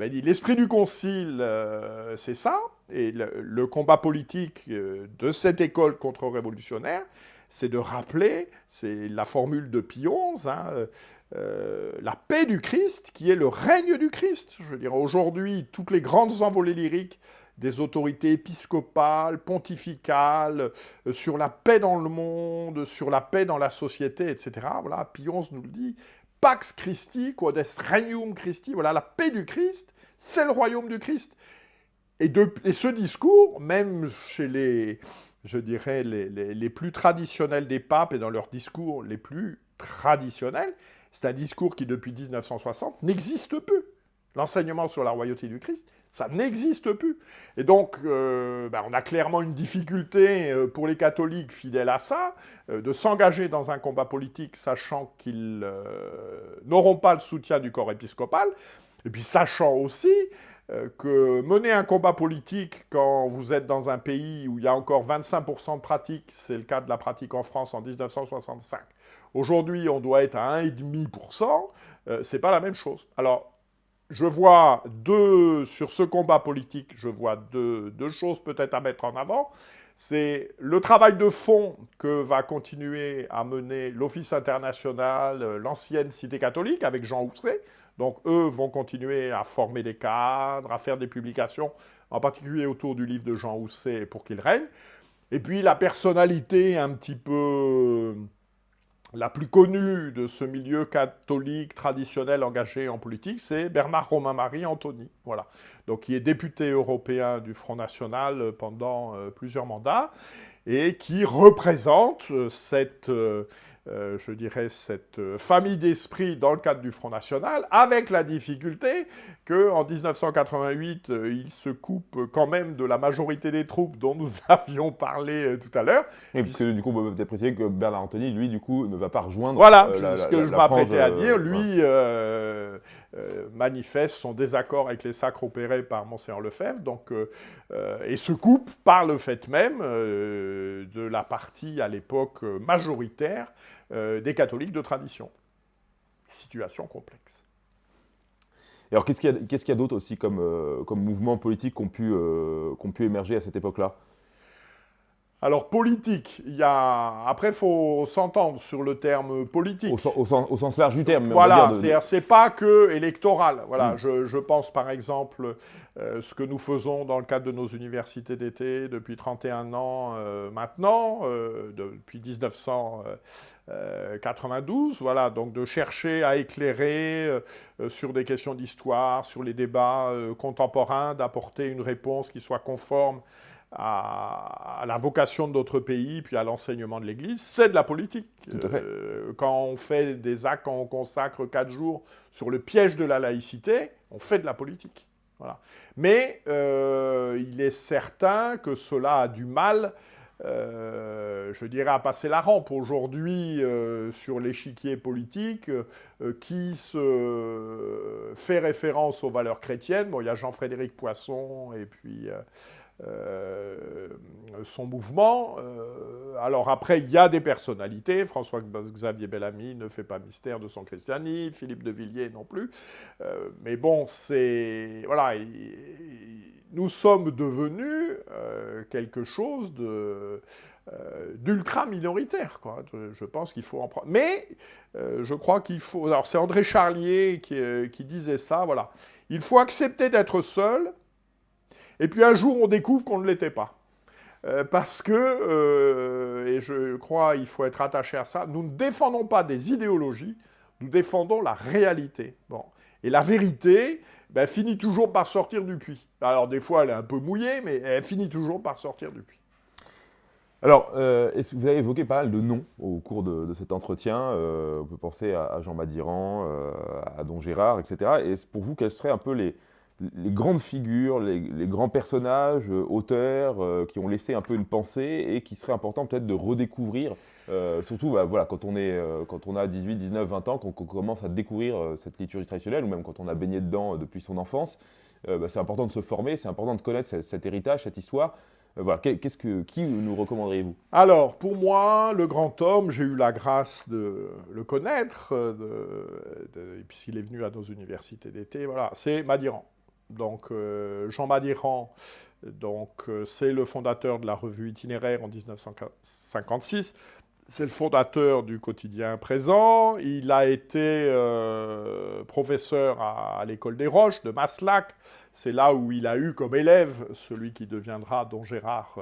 eh ben, l'esprit du concile, euh, c'est ça, et le, combat politique euh, de cette école contre-révolutionnaire, c'est de rappeler, c'est la formule de Pie XI, hein, euh, la paix du Christ, qui est le règne du Christ. Je veux dire, aujourd'hui, toutes les grandes envolées lyriques des autorités épiscopales, pontificales, sur la paix dans le monde, sur la paix dans la société, etc. Voilà, Pie XI nous le dit, Pax Christi, quod est regnum Christi, voilà, la paix du Christ, c'est le royaume du Christ. Et, ce discours, même chez les, je dirais, les, plus traditionnels des papes et dans leurs discours les plus traditionnels, c'est un discours qui, depuis 1960, n'existe plus. L'enseignement sur la royauté du Christ, ça n'existe plus. Et donc, euh, ben, on a clairement une difficulté euh, pour les catholiques fidèles à ça, euh, de s'engager dans un combat politique sachant qu'ils n'auront pas le soutien du corps épiscopal, et puis sachant aussi que mener un combat politique quand vous êtes dans un pays où il y a encore 25% de pratique, c'est le cas de la pratique en France en 1965, aujourd'hui on doit être à 1,5%, c'est pas la même chose. Alors, je vois deux, sur ce combat politique, je vois deux, choses peut-être à mettre en avant. C'est le travail de fond que va continuer à mener l'Office international, euh, l'ancienne Cité catholique, avec Jean Housset. Donc eux vont continuer à former des cadres, à faire des publications, en particulier autour du livre de Jean Housset pour qu'il règne. Et puis la personnalité un petit peu la plus connue de ce milieu catholique traditionnel engagé en politique, c'est Bernard Romain-Marie Antony. Voilà. Donc, qui est député européen du Front National pendant plusieurs mandats et qui représente cette euh, je dirais, cette euh, famille d'esprit dans le cadre du Front National, avec la difficulté qu'en 1988, euh, il se coupe quand même de la majorité des troupes dont nous avions parlé tout à l'heure. Et puisque du coup, on peut préciser que Bernard Anthony, lui, du coup, ne va pas rejoindre Voilà, ce que je m'apprêtais à dire, lui manifeste son désaccord avec les sacres opérés par Monseigneur Lefebvre, donc, et se coupe par le fait même de la partie à l'époque majoritaire euh, des catholiques de tradition. Situation complexe. Et alors, qu'est-ce qu'il y a, d'autre aussi comme, euh, comme mouvements politiques qui ont, pu, euh, pu émerger à cette époque-là? Alors, politique, il y a... Après, il faut s'entendre sur le terme politique. Au, sens, large du terme. Voilà, c'est pas que électoral. Voilà, hmm. je, pense par exemple euh, ce que nous faisons dans le cadre de nos universités d'été depuis 31 ans euh, maintenant, euh, depuis 1992, voilà, donc de chercher à éclairer sur des questions d'histoire, sur les débats contemporains, d'apporter une réponse qui soit conforme à, la vocation de notre pays, puis à l'enseignement de l'Église, c'est de la politique. Euh, quand on fait des actes, quand on consacre quatre jours sur le piège de la laïcité, on fait de la politique. Voilà. Mais euh, il est certain que cela a du mal, euh, je dirais, à passer la rampe aujourd'hui sur l'échiquier politique qui se fait référence aux valeurs chrétiennes. Bon, il y a Jean-Frédéric Poisson et puis euh, son mouvement. Euh, alors après, il y a des personnalités. François-Xavier Bellamy ne fait pas mystère de son christianisme, Philippe de Villiers non plus. Euh, mais bon, c'est... Voilà, nous sommes devenus quelque chose d'ultra minoritaire. Je pense qu'il faut en prendre. Mais je crois qu'il faut. Alors c'est André Charlier qui, qui, disait ça. Voilà, il faut accepter d'être seul et puis un jour, on découvre qu'on ne l'était pas. Euh, parce que, euh, et je crois il faut être attaché à ça, nous ne défendons pas des idéologies, nous défendons la réalité. Bon. Et la vérité ben, finit toujours par sortir du puits. Alors des fois, elle est un peu mouillée, mais elle finit toujours par sortir du puits. Alors, euh, vous avez évoqué pas mal de noms au cours de, cet entretien. on peut penser à, Jean Madiran, à Don Gérard, etc. Et pour vous, quels seraient un peu les, les grandes figures, les, grands personnages, euh, auteurs, euh, qui ont laissé un peu une pensée et qui serait important peut-être de redécouvrir, euh, surtout bah, voilà, quand, on est, quand on a 18, 19, 20 ans, qu'on commence à découvrir cette liturgie traditionnelle, ou même quand on a baigné dedans depuis son enfance, bah, c'est important de se former, c'est important de connaître cet, héritage, cette histoire. voilà, que, qui nous recommanderiez-vous? Alors, pour moi, le grand homme, j'ai eu la grâce de le connaître, puisqu'il est venu à nos universités d'été, voilà, c'est Madiran. Donc euh, Jean Madiran, donc euh, c'est le fondateur de la revue itinéraire en 1956. C'est le fondateur du quotidien présent. Il a été euh, professeur à, l'école des Roches de Maslac. C'est là où il a eu comme élève celui qui deviendra Don Gérard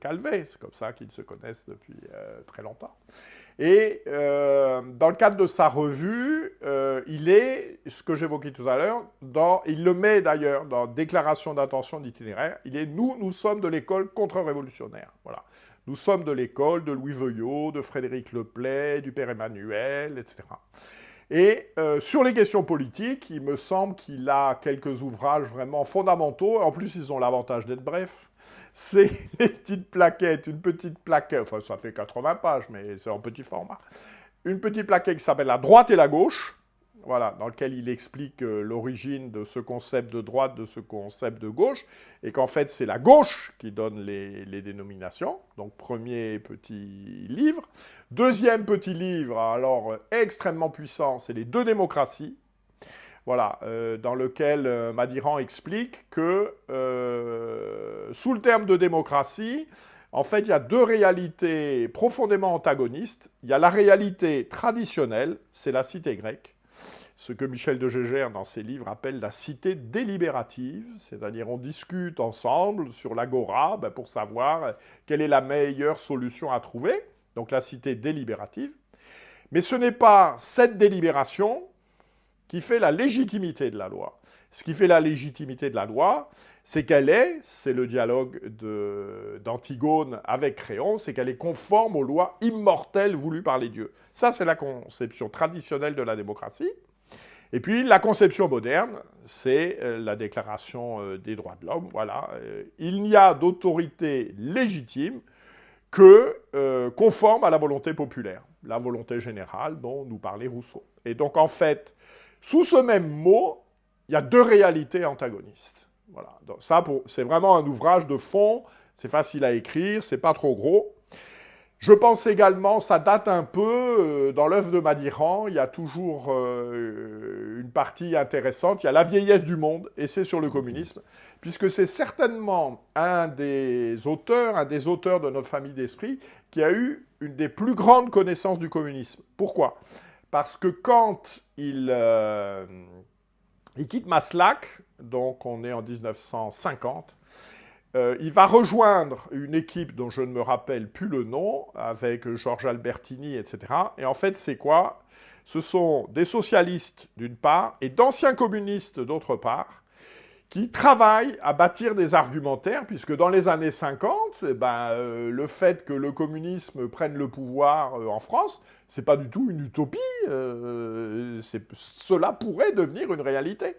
Calvet. C'est comme ça qu'ils se connaissent depuis très longtemps. Et euh, dans le cadre de sa revue, euh, il est, ce que j'évoquais tout à l'heure, il le met d'ailleurs dans Déclaration d'intention d'itinéraire, il est « Nous, nous sommes de l'école contre-révolutionnaire ». Voilà. Nous sommes de l'école de Louis Veuillot, de Frédéric Leplay, du Père Emmanuel, etc. Et euh, sur les questions politiques, il me semble qu'il a quelques ouvrages vraiment fondamentaux. En plus, ils ont l'avantage d'être brefs c'est les petites plaquettes, une petite plaquette, enfin ça fait 80 pages, mais c'est en petit format. Une petite plaquette qui s'appelle La droite et la gauche, voilà, dans lequel il explique euh, l'origine de ce concept de droite, de ce concept de gauche, et qu'en fait c'est la gauche qui donne les, dénominations. Donc premier petit livre. Deuxième petit livre, alors extrêmement puissant, c'est les deux démocraties. Voilà, euh, dans lequel euh, Madiran explique que euh, sous le terme de démocratie, en fait, il y a deux réalités profondément antagonistes. Il y a la réalité traditionnelle, c'est la cité grecque, ce que Michel de Gégère, dans ses livres, appelle la cité délibérative, c'est-à-dire on discute ensemble sur l'agora ben, pour savoir quelle est la meilleure solution à trouver, donc la cité délibérative. Mais ce n'est pas cette délibération qui fait la légitimité de la loi. Ce qui fait la légitimité de la loi, c'est qu'elle est, c'est le dialogue d'Antigone avec Créon, c'est qu'elle est conforme aux lois immortelles voulues par les dieux. Ça, c'est la conception traditionnelle de la démocratie. Et puis, la conception moderne, c'est euh, la déclaration euh, des droits de l'homme. Voilà. Euh, il n'y a d'autorité légitime que conforme à la volonté populaire, la volonté générale dont nous parlait Rousseau. Et donc, en fait, sous ce même mot, il y a deux réalités antagonistes. Voilà. Ça, c'est vraiment un ouvrage de fond, c'est facile à écrire, c'est pas trop gros. Je pense également, ça date un peu, euh, dans l'œuvre de Madiran, il y a toujours euh, une partie intéressante, il y a La vieillesse du monde, et c'est sur le communisme, puisque c'est certainement un des auteurs, un des auteurs de notre famille d'esprit, qui a eu une des plus grandes connaissances du communisme. Pourquoi? Parce que quand il, euh, il quitte Maslak, donc on est en 1950, euh, il va rejoindre une équipe dont je ne me rappelle plus le nom, avec Georges Albertini, etc. Et en fait, c'est quoi? Ce sont des socialistes, d'une part, et d'anciens communistes, d'autre part, qui travaillent à bâtir des argumentaires, puisque dans les années 50, eh ben, euh, le fait que le communisme prenne le pouvoir euh, en France, c'est pas du tout une utopie, cela pourrait devenir une réalité.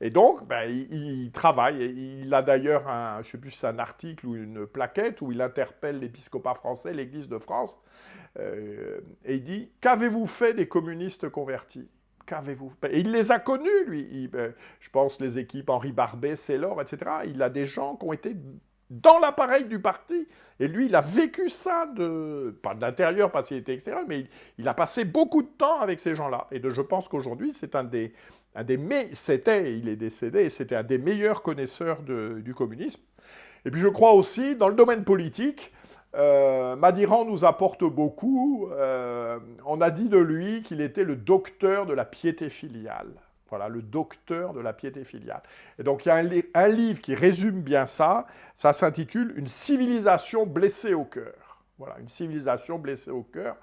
Et donc, ben, il, travaille. Il a d'ailleurs, un, je sais plus si un article ou une plaquette, où il interpelle l'épiscopat français, l'Église de France, euh, et il dit « Qu'avez-vous fait des communistes convertis ?» Qu'avez-vous Et il les a connus, lui. Ben, je pense les équipes Henri Barbet, Célor, etc. Il a des gens qui ont été dans l'appareil du parti. Et lui, il a vécu ça, de, pas de l'intérieur parce qu'il était extérieur, mais il, a passé beaucoup de temps avec ces gens-là. Et je pense qu'aujourd'hui, c'est un des, un des c'était, il est décédé, c'était un des meilleurs connaisseurs du communisme. Et puis je crois aussi, dans le domaine politique, euh, Madiran nous apporte beaucoup. Euh, on a dit de lui qu'il était le docteur de la piété filiale. Voilà, le docteur de la piété filiale. Et donc il y a un, livre qui résume bien ça, ça s'intitule « Une civilisation blessée au cœur ». Voilà, une civilisation blessée au cœur.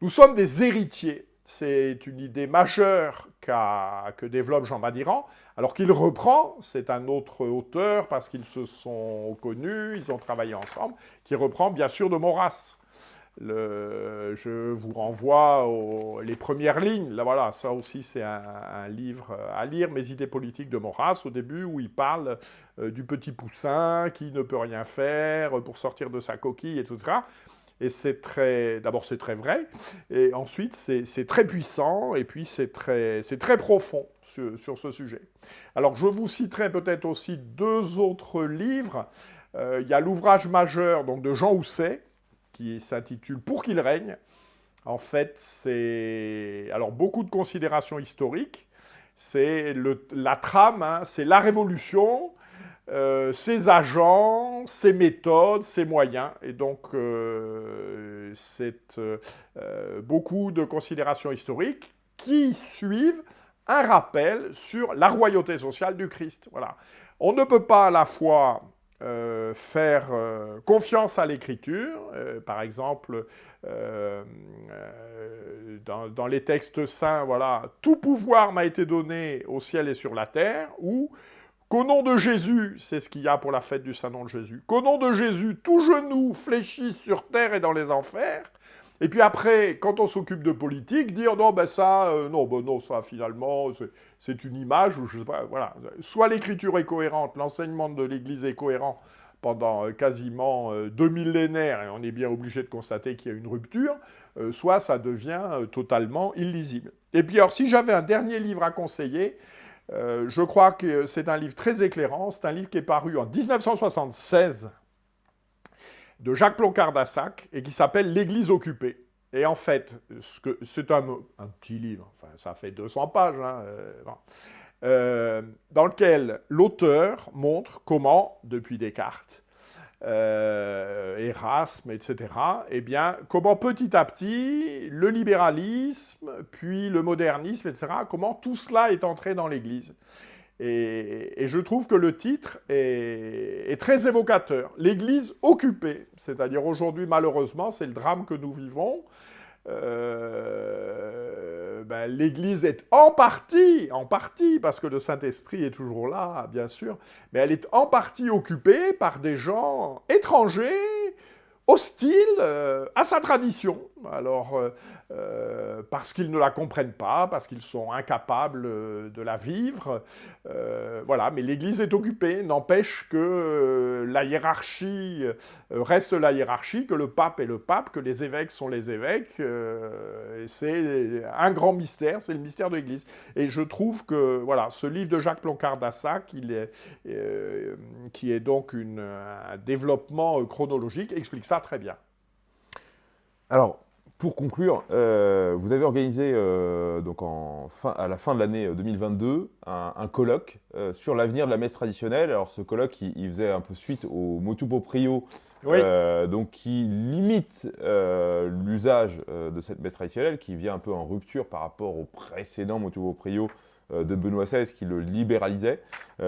Nous sommes des héritiers. C'est une idée majeure que développe Jean Madiran, alors qu'il reprend, c'est un autre auteur, parce qu'ils se sont connus, ils ont travaillé ensemble, qui reprend bien sûr de Maurras je vous renvoie aux les premières lignes. Là, voilà, ça aussi, c'est un, livre à lire, Mes idées politiques de Maurras, au début, où il parle euh, du petit poussin qui ne peut rien faire pour sortir de sa coquille, et tout ça. Et c'est très... D'abord, c'est très vrai. Et ensuite, c'est très puissant. Et puis, c'est très, très profond sur, ce sujet. Alors, je vous citerai peut-être aussi deux autres livres. Euh, il y a l'ouvrage majeur donc, de Jean Housset, qui s'intitule « Pour qu'il règne ». En fait, c'est alors beaucoup de considérations historiques. C'est la trame, hein, c'est la révolution, euh, ses agents, ses méthodes, ses moyens. Et donc, euh, c'est euh, beaucoup de considérations historiques qui suivent un rappel sur la royauté sociale du Christ. Voilà. On ne peut pas à la fois faire confiance à l'écriture, par exemple, dans, les textes saints, voilà, « Tout pouvoir m'a été donné au ciel et sur la terre », ou qu'au nom de Jésus, c'est ce qu'il y a pour la fête du Saint-Nom de Jésus, qu'au nom de Jésus, tout genou fléchit sur terre et dans les enfers, et puis après, quand on s'occupe de politique, dire non, ben ça, non, ben non, ça finalement, c'est une image, voilà. Soit l'écriture est cohérente, l'enseignement de l'Église est cohérent pendant euh, quasiment euh, deux millénaires, et on est bien obligé de constater qu'il y a une rupture, euh, soit ça devient totalement illisible. Et puis alors, si j'avais un dernier livre à conseiller, je crois que c'est un livre très éclairant, c'est un livre qui est paru en 1976, de Jacques Ploncard d'Assac, et qui s'appelle « L'Église occupée ». Et en fait, c'est un, petit livre, enfin ça fait 200 pages, hein, euh, dans lequel l'auteur montre comment, depuis Descartes, euh, Erasme, etc., eh bien, comment petit à petit, le libéralisme, puis le modernisme, etc., comment tout cela est entré dans l'Église. Et, je trouve que le titre est, est très évocateur. L'Église occupée, c'est-à-dire aujourd'hui, malheureusement, c'est le drame que nous vivons, ben, l'Église est en partie, en partie, parce que le Saint-Esprit est toujours là, bien sûr, mais elle est en partie occupée par des gens étrangers, hostiles à sa tradition. Alors, euh, parce qu'ils ne la comprennent pas, parce qu'ils sont incapables euh, de la vivre. Euh, voilà, mais l'Église est occupée, n'empêche que la hiérarchie reste la hiérarchie, que le pape est le pape, que les évêques sont les évêques. c'est un grand mystère, c'est le mystère de l'Église. Et je trouve que voilà, ce livre de Jacques Ploncard d'Assac, qui est donc un développement chronologique, explique ça très bien. Alors, pour conclure, euh, vous avez organisé euh, donc à la fin de l'année 2022 euh, un, colloque sur l'avenir de la messe traditionnelle. Alors ce colloque, il, faisait un peu suite au Motupo Prio, donc qui limite l'usage de cette messe traditionnelle, qui vient un peu en rupture par rapport au précédent Motupo Prio de Benoît XVI qui le libéralisait.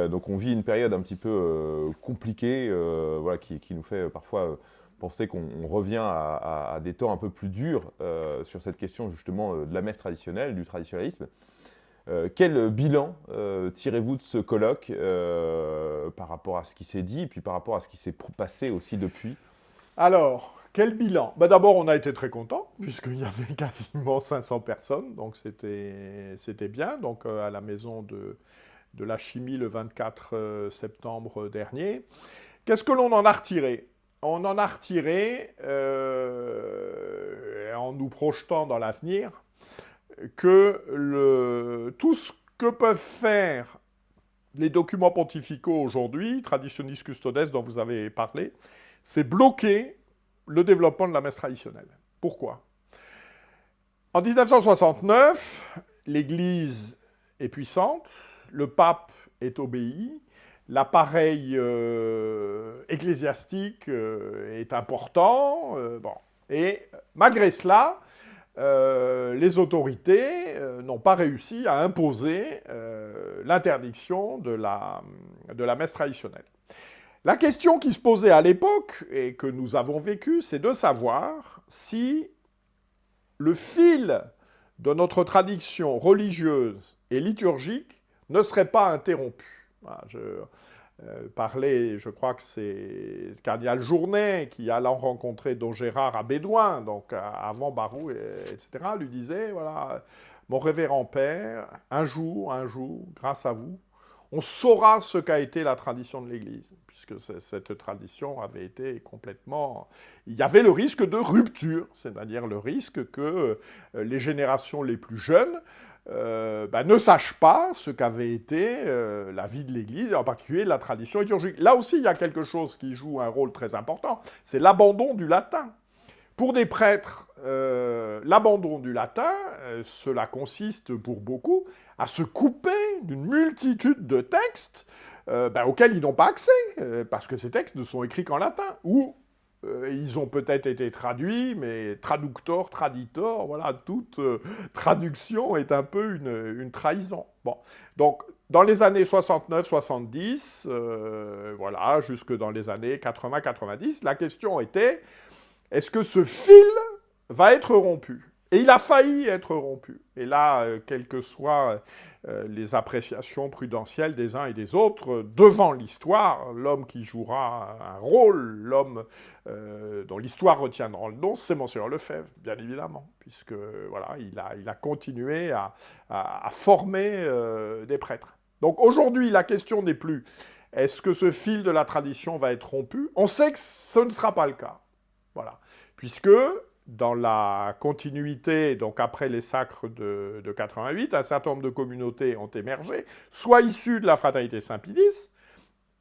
donc on vit une période un petit peu compliquée, voilà, qui, nous fait parfois penser qu'on revient à, des temps un peu plus durs euh, sur cette question justement euh, de la messe traditionnelle, du traditionnalisme. Euh, quel bilan tirez-vous de ce colloque par rapport à ce qui s'est dit et puis par rapport à ce qui s'est passé aussi depuis? Alors, quel bilan? Bah, D'abord, on a été très contents, puisqu'il y avait quasiment 500 personnes, donc c'était bien, donc à la maison de, de la chimie le 24 septembre dernier. Qu'est-ce que l'on en a retiré? On en a retiré, euh, en nous projetant dans l'avenir, que tout ce que peuvent faire les documents pontificaux aujourd'hui, Traditionis Custodes dont vous avez parlé, c'est bloquer le développement de la messe traditionnelle. Pourquoi? En 1969, l'Église est puissante, le pape est obéi, l'appareil euh, ecclésiastique euh, est important. Euh. Et malgré cela, les autorités n'ont pas réussi à imposer l'interdiction de la, de la messe traditionnelle. La question qui se posait à l'époque, et que nous avons vécue, c'est de savoir si le fil de notre tradition religieuse et liturgique ne serait pas interrompu. Je euh, parlais, je crois que c'est Cardinal Journet qui allant rencontrer Don Gérard à Bédouin, donc avant Barou, etc., lui disait, voilà, mon révérend père, un jour, un jour, grâce à vous, on saura ce qu'a été la tradition de l'Église, puisque cette tradition avait été complètement... Il y avait le risque de rupture, c'est-à-dire le risque que euh, les générations les plus jeunes euh, bah, ne sache pas ce qu'avait été euh, la vie de l'Église, en particulier la tradition liturgique. Là aussi, il y a quelque chose qui joue un rôle très important, c'est l'abandon du latin. Pour des prêtres, euh, l'abandon du latin, cela consiste pour beaucoup à se couper d'une multitude de textes bah, auxquels ils n'ont pas accès, parce que ces textes ne sont écrits qu'en latin, ou euh, ils ont peut-être été traduits, mais traductor, traditor, voilà, toute euh, traduction est un peu une, trahison. Bon, donc dans les années 69-70, euh, voilà, jusque dans les années 80-90, la question était, est-ce que ce fil va être rompu? Et il a failli être rompu. Et là, quel que soit les appréciations prudentielles des uns et des autres devant l'histoire. L'homme qui jouera un rôle, l'homme euh, dont l'histoire retiendra le nom, c'est Monseigneur Lefebvre, bien évidemment, puisque voilà, il a, il a continué à, former euh, des prêtres. Donc aujourd'hui, la question n'est plus est-ce que ce fil de la tradition va être rompu? On sait que ce ne sera pas le cas. Voilà. Puisque dans la continuité, donc après les sacres de, 88, un certain nombre de communautés ont émergé, soit issues de la fraternité Saint-Pédis,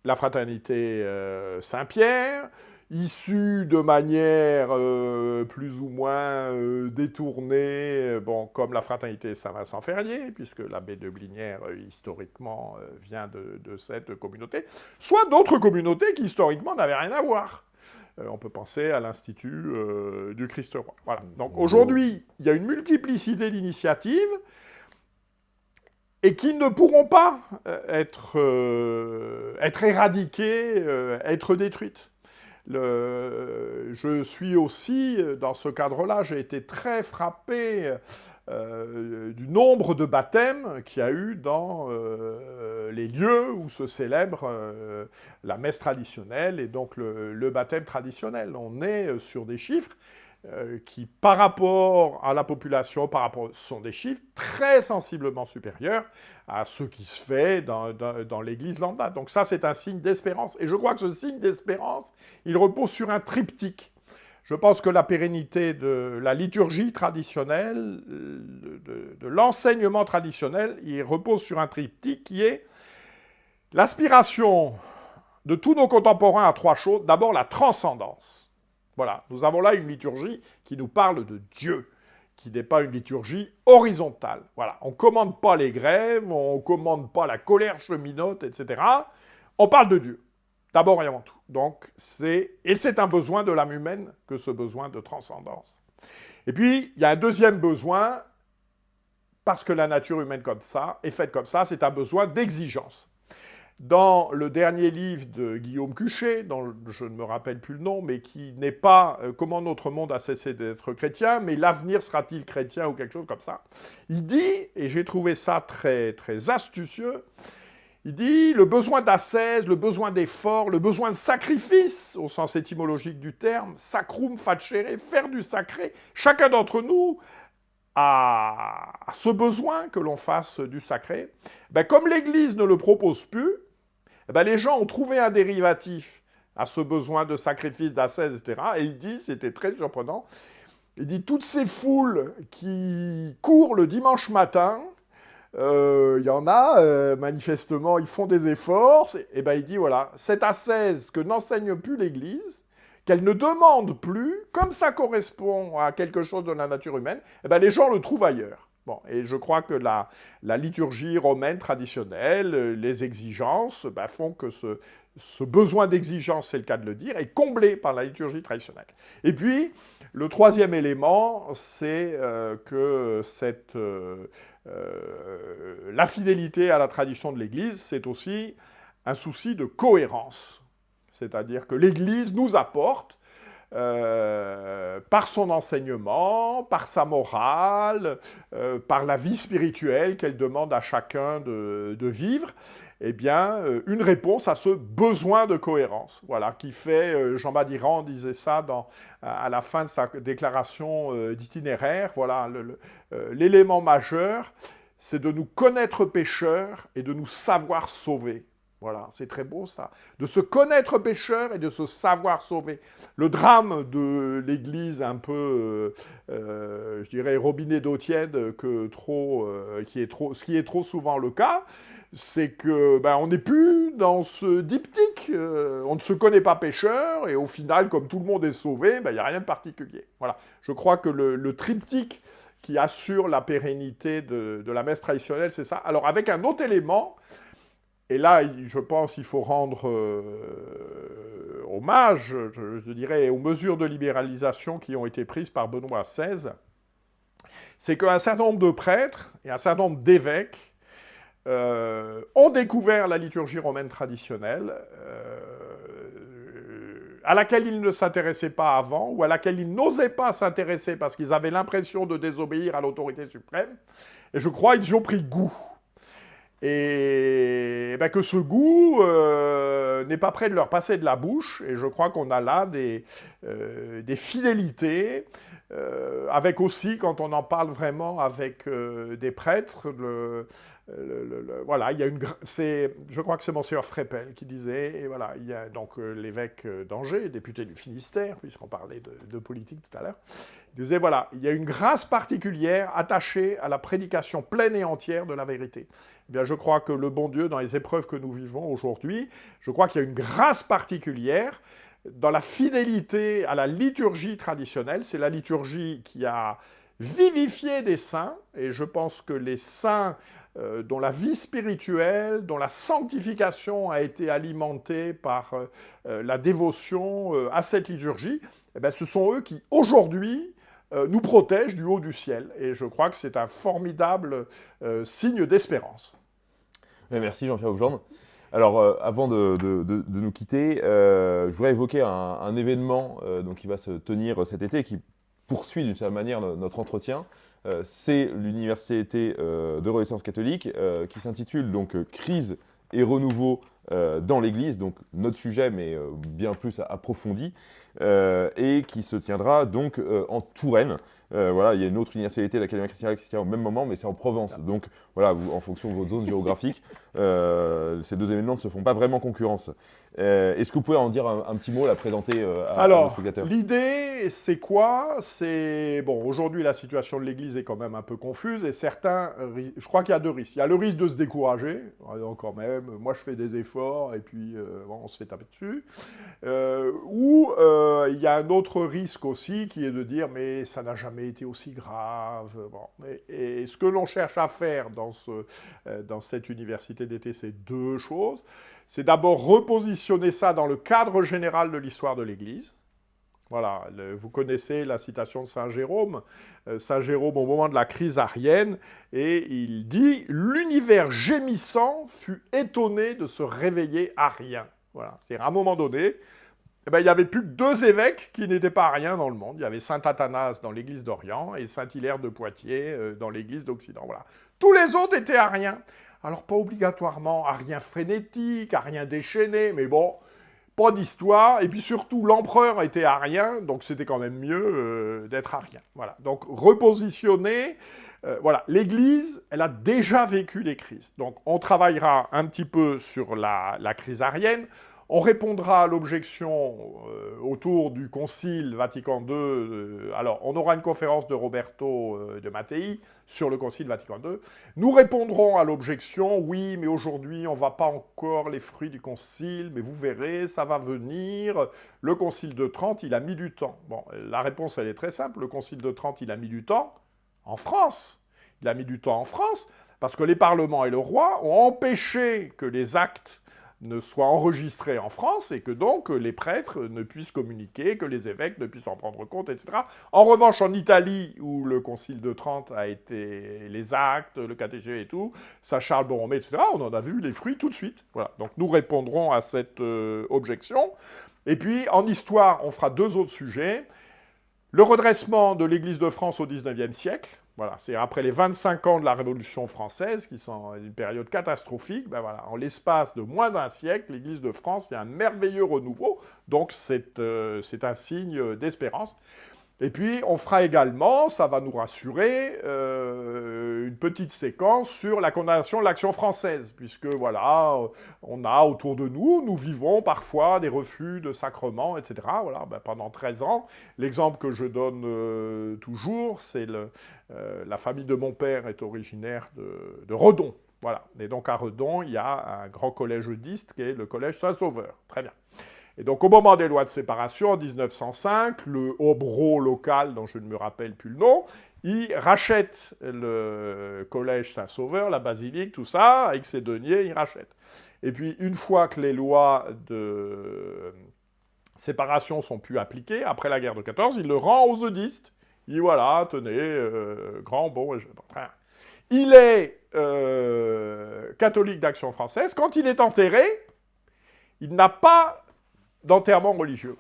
la fraternité euh, Saint-Pierre, issues de manière euh, plus ou moins euh, détournée, bon, comme la fraternité Saint-Vincent-Ferrier, puisque l'abbé de Blinière, historiquement, vient de cette communauté, soit d'autres communautés qui, historiquement, n'avaient rien à voir. Euh, on peut penser à l'Institut euh, du Christ-Roi. Voilà. Donc aujourd'hui, il y a une multiplicité d'initiatives et qui ne pourront pas euh, être, être éradiquées, être détruites. je suis aussi, dans ce cadre-là, j'ai été très frappé euh, du nombre de baptêmes qu'il y a eu dans euh, les lieux où se célèbre euh, la messe traditionnelle et donc le, baptême traditionnel. On est sur des chiffres qui, par rapport à la population, par rapport, sont des chiffres très sensiblement supérieurs à ce qui se fait dans, dans l'Église lambda. Donc ça, c'est un signe d'espérance. Et je crois que ce signe d'espérance, il repose sur un triptyque. Je pense que la pérennité de la liturgie traditionnelle, de, l'enseignement traditionnel, il repose sur un triptyque qui est l'aspiration de tous nos contemporains à trois choses. D'abord, la transcendance. Voilà, nous avons là une liturgie qui nous parle de Dieu, qui n'est pas une liturgie horizontale. Voilà, on ne commande pas les grèves, on ne commande pas la colère cheminote, etc. On parle de Dieu. D'abord et avant tout. Donc, c'est, et c'est un besoin de l'âme humaine que ce besoin de transcendance. Et puis, il y a un deuxième besoin, parce que la nature humaine comme ça, est faite comme ça, c'est un besoin d'exigence. Dans le dernier livre de Guillaume Cuchet, dont je ne me rappelle plus le nom, mais qui n'est pas euh, Comment notre monde a cessé d'être chrétien, mais l'avenir sera-t-il chrétien ou quelque chose comme ça, il dit, et j'ai trouvé ça très, très astucieux, il dit le besoin d'ascèse, le besoin d'effort, le besoin de sacrifice, au sens étymologique du terme, sacrum facere, faire du sacré. Chacun d'entre nous a, ce besoin que l'on fasse du sacré. Ben, comme l'Église ne le propose plus, ben, les gens ont trouvé un dérivatif à ce besoin de sacrifice, d'ascèse, etc. Et il dit, c'était très surprenant, il dit toutes ces foules qui courent le dimanche matin, euh, il y en a, euh, manifestement, ils font des efforts, et ben il dit, voilà, cette ascèse que n'enseigne plus l'Église, qu'elle ne demande plus, comme ça correspond à quelque chose de la nature humaine, et ben les gens le trouvent ailleurs. Bon, et je crois que la, liturgie romaine traditionnelle, les exigences, ben, font que ce, ce besoin d'exigence, c'est le cas de le dire, est comblé par la liturgie traditionnelle. Et puis, le troisième élément, c'est euh, que cette, euh, la fidélité à la tradition de l'Église, c'est aussi un souci de cohérence. C'est-à-dire que l'Église nous apporte, euh, par son enseignement, par sa morale, euh, par la vie spirituelle qu'elle demande à chacun de vivre, eh bien, euh, une réponse à ce besoin de cohérence, voilà, qui fait, Jean Badiran disait ça à la fin de sa déclaration d'itinéraire, voilà, l'élément majeur, c'est de nous connaître pécheurs et de nous savoir sauver. Voilà, c'est très beau ça. De se connaître pécheur et de se savoir sauver. Le drame de l'Église un peu, je dirais, robinet d'eau tiède, que trop, qui est trop, ce qui est trop souvent le cas, c'est que ben, on n'est plus dans ce diptyque, euh, on ne se connaît pas pêcheur, et au final, comme tout le monde est sauvé, ben, il n'y a rien de particulier. Voilà. Je crois que le, triptyque qui assure la pérennité de, la messe traditionnelle, c'est ça. Alors avec un autre élément, et là, je pense qu'il faut rendre euh, hommage, je, dirais, aux mesures de libéralisation qui ont été prises par Benoît XVI, c'est qu'un certain nombre de prêtres et un certain nombre d'évêques euh, ont découvert la liturgie romaine traditionnelle, euh, à laquelle ils ne s'intéressaient pas avant, ou à laquelle ils n'osaient pas s'intéresser parce qu'ils avaient l'impression de désobéir à l'autorité suprême. Et je crois qu'ils ont pris goût. Et, ben, que ce goût euh, n'est pas prêt de leur passer de la bouche. Et je crois qu'on a là des, des fidélités, avec aussi, quand on en parle vraiment avec des prêtres, voilà, il y a une, je crois que c'est Monseigneur Frépel qui disait, et voilà, il y a donc euh, l'évêque euh, d'Angers, député du Finistère, puisqu'on parlait de, politique tout à l'heure, il disait, voilà, il y a une grâce particulière attachée à la prédication pleine et entière de la vérité. Eh bien, je crois que le bon Dieu, dans les épreuves que nous vivons aujourd'hui, je crois qu'il y a une grâce particulière dans la fidélité à la liturgie traditionnelle. C'est la liturgie qui a vivifié des saints, et je pense que les saints euh, dont la vie spirituelle, dont la sanctification a été alimentée par euh, euh, la dévotion à cette liturgie, eh ben, ce sont eux qui, aujourd'hui, nous protègent du haut du ciel. Et je crois que c'est un formidable signe d'espérance. Merci Jean-Pierre Augeorne. Alors, avant de, nous quitter, je voudrais évoquer un, événement qui va se tenir cet été, qui poursuit d'une certaine manière notre entretien. C'est l'Université de Renaissance catholique qui s'intitule donc Crise et renouveau dans l'Église, donc notre sujet, mais bien plus approfondi, et qui se tiendra donc en Touraine. Euh, voilà, il y a une autre université, l'Académie chrétienne, qui se tient au même moment, mais c'est en Provence. Donc, voilà, vous, en fonction de votre zone géographique, euh, ces deux événements ne se font pas vraiment concurrence. Euh, est-ce que vous pouvez en dire un, petit mot, la présenter à, Alors, nos spectateurs L'idée, c'est quoi? C'est bon. Aujourd'hui, la situation de l'Église est quand même un peu confuse, et certains, je crois qu'il y a deux risques. Il y a le risque de se décourager, quand même. Moi, je fais des efforts, et puis on se fait taper dessus. ou il y a un autre risque aussi, qui est de dire, mais ça n'a jamais été aussi grave. Bon. Et, ce que l'on cherche à faire dans, ce, euh, dans cette université d'été, c'est deux choses. C'est d'abord repositionner ça dans le cadre général de l'histoire de l'Église. Voilà, vous connaissez la citation de Saint Jérôme. Euh, Saint Jérôme au moment de la crise arienne, et il dit « L'univers gémissant fut étonné de se réveiller à rien ». Voilà, c'est à un moment donné, eh ben, il n'y avait plus que deux évêques qui n'étaient pas rien dans le monde. Il y avait saint Athanas dans l'église d'Orient et saint Hilaire de Poitiers euh, dans l'église d'Occident. Voilà. Tous les autres étaient ariens. Alors pas obligatoirement ariens frénétiques, ariens déchaînés, mais bon, pas d'histoire. Et puis surtout, l'empereur était arien, donc c'était quand même mieux euh, d'être arien. Voilà. Donc repositionner. Euh, voilà, l'Église, elle a déjà vécu des crises. Donc on travaillera un petit peu sur la crise arienne. On répondra à l'objection euh, autour du Concile Vatican II. Euh, alors, on aura une conférence de Roberto euh, de Mattei sur le Concile Vatican II. Nous répondrons à l'objection, oui, mais aujourd'hui, on ne voit pas encore les fruits du Concile, mais vous verrez, ça va venir. Le Concile de Trente, il a mis du temps. Bon, la réponse, elle est très simple. Le Concile de Trente, il a mis du temps en France. Il a mis du temps en France parce que les parlements et le roi ont empêché que les actes ne soit enregistré en France et que donc les prêtres ne puissent communiquer, que les évêques ne puissent en prendre compte, etc. En revanche, en Italie, où le Concile de Trente a été les actes, le catéché et tout, ça Charles Borromée, etc., on en a vu les fruits tout de suite. Voilà. Donc nous répondrons à cette euh, objection. Et puis, en histoire, on fera deux autres sujets. Le redressement de l'Église de France au XIXe siècle, voilà, c'est après les 25 ans de la Révolution française, qui sont une période catastrophique, ben voilà, en l'espace de moins d'un siècle, l'Église de France, il y a un merveilleux renouveau, donc c'est euh, un signe d'espérance. Et puis, on fera également, ça va nous rassurer, euh, une petite séquence sur la condamnation de l'action française, puisque, voilà, on a autour de nous, nous vivons parfois des refus de sacrements, etc. Voilà, ben, pendant 13 ans, l'exemple que je donne euh, toujours, c'est euh, la famille de mon père est originaire de, de Redon. Voilà, et donc à Redon, il y a un grand collège eudiste qui est le collège Saint-Sauveur. Très bien. Et donc au moment des lois de séparation, en 1905, le Hobro local, dont je ne me rappelle plus le nom, il rachète le collège Saint-Sauveur, la basilique, tout ça, avec ses deniers, il rachète. Et puis une fois que les lois de séparation sont plus appliquées, après la guerre de 14, il le rend aux eudistes. Il dit voilà, tenez, euh, grand, bon, il est euh, catholique d'action française. Quand il est enterré, il n'a pas d'enterrement religieux.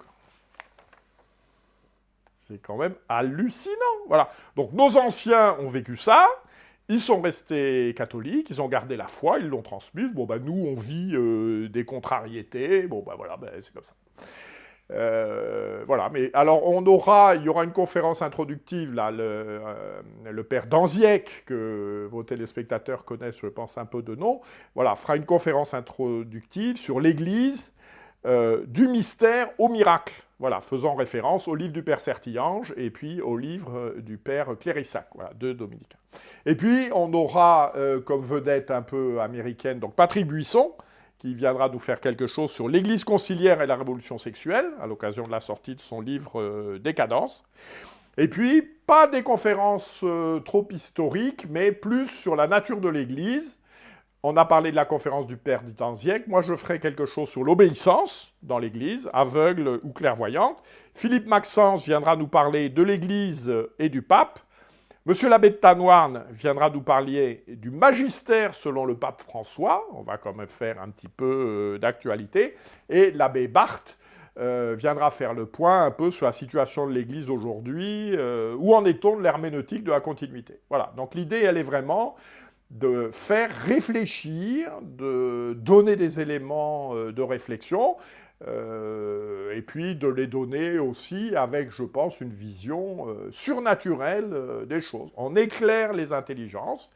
C'est quand même hallucinant. Voilà. Donc nos anciens ont vécu ça, ils sont restés catholiques, ils ont gardé la foi, ils l'ont transmise. Bon, ben nous, on vit euh, des contrariétés. Bon, ben voilà, ben, c'est comme ça. Euh, voilà, mais alors on aura, il y aura une conférence introductive, là, le, euh, le père Danziec, que vos téléspectateurs connaissent, je pense, un peu de nom, voilà, fera une conférence introductive sur l'Église, euh, du mystère au miracle, voilà, faisant référence au livre du Père Sertillange et puis au livre euh, du Père Clérissac, voilà, deux dominicains. Et puis, on aura euh, comme vedette un peu américaine, donc Patrick Buisson, qui viendra nous faire quelque chose sur l'Église conciliaire et la révolution sexuelle, à l'occasion de la sortie de son livre Décadence. Et puis, pas des conférences trop historiques, mais plus sur la nature de l'Église, on a parlé de la conférence du Père du Tanziek. Moi, je ferai quelque chose sur l'obéissance dans l'Église, aveugle ou clairvoyante. Philippe Maxence viendra nous parler de l'Église et du pape. Monsieur l'abbé de Tanoirne viendra nous parler du magistère selon le pape François, on va quand même faire un petit peu euh, d'actualité, et l'abbé Barthes euh, viendra faire le point un peu sur la situation de l'Église aujourd'hui, euh, où en est-on de l'herméneutique de la continuité. Voilà, donc l'idée, elle est vraiment de faire réfléchir, de donner des éléments de réflexion, euh, et puis de les donner aussi avec, je pense, une vision euh, surnaturelle euh, des choses. On éclaire les intelligences,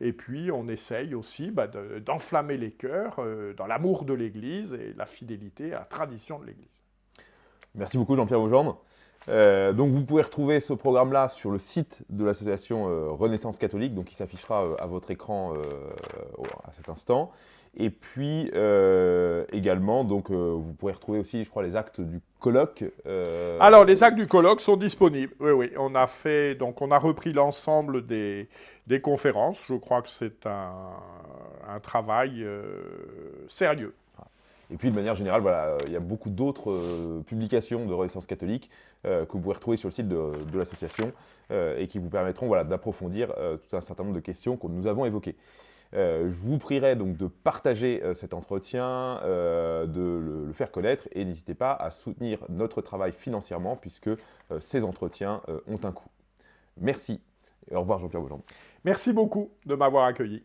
et puis on essaye aussi bah, d'enflammer les cœurs dans l'amour de l'Église et la fidélité à la tradition de l'Église. Merci beaucoup Jean-Pierre Aujambe. donc vous pouvez retrouver ce programme-là sur le site de l'association Renaissance catholique, donc qui s'affichera à votre écran à cet instant. Et puis euh, également, donc, euh, vous pourrez retrouver aussi, je crois, les actes du colloque. Euh, Alors, les actes du colloque sont disponibles. Oui, oui. On a fait, donc, on a repris l'ensemble des, conférences. Je crois que c'est un, travail sérieux. Et puis, de manière générale, voilà, il y a beaucoup d'autres publications de Renaissance catholique que vous pouvez retrouver sur le site de, l'association et qui vous permettront voilà, d'approfondir tout un certain nombre de questions que nous avons évoquées. Euh, je vous prierai donc de partager euh, cet entretien, euh, de le, faire connaître et n'hésitez pas à soutenir notre travail financièrement puisque ces entretiens ont un coût. Merci et au revoir Jean-Pierre Bouland. Merci beaucoup de m'avoir accueilli.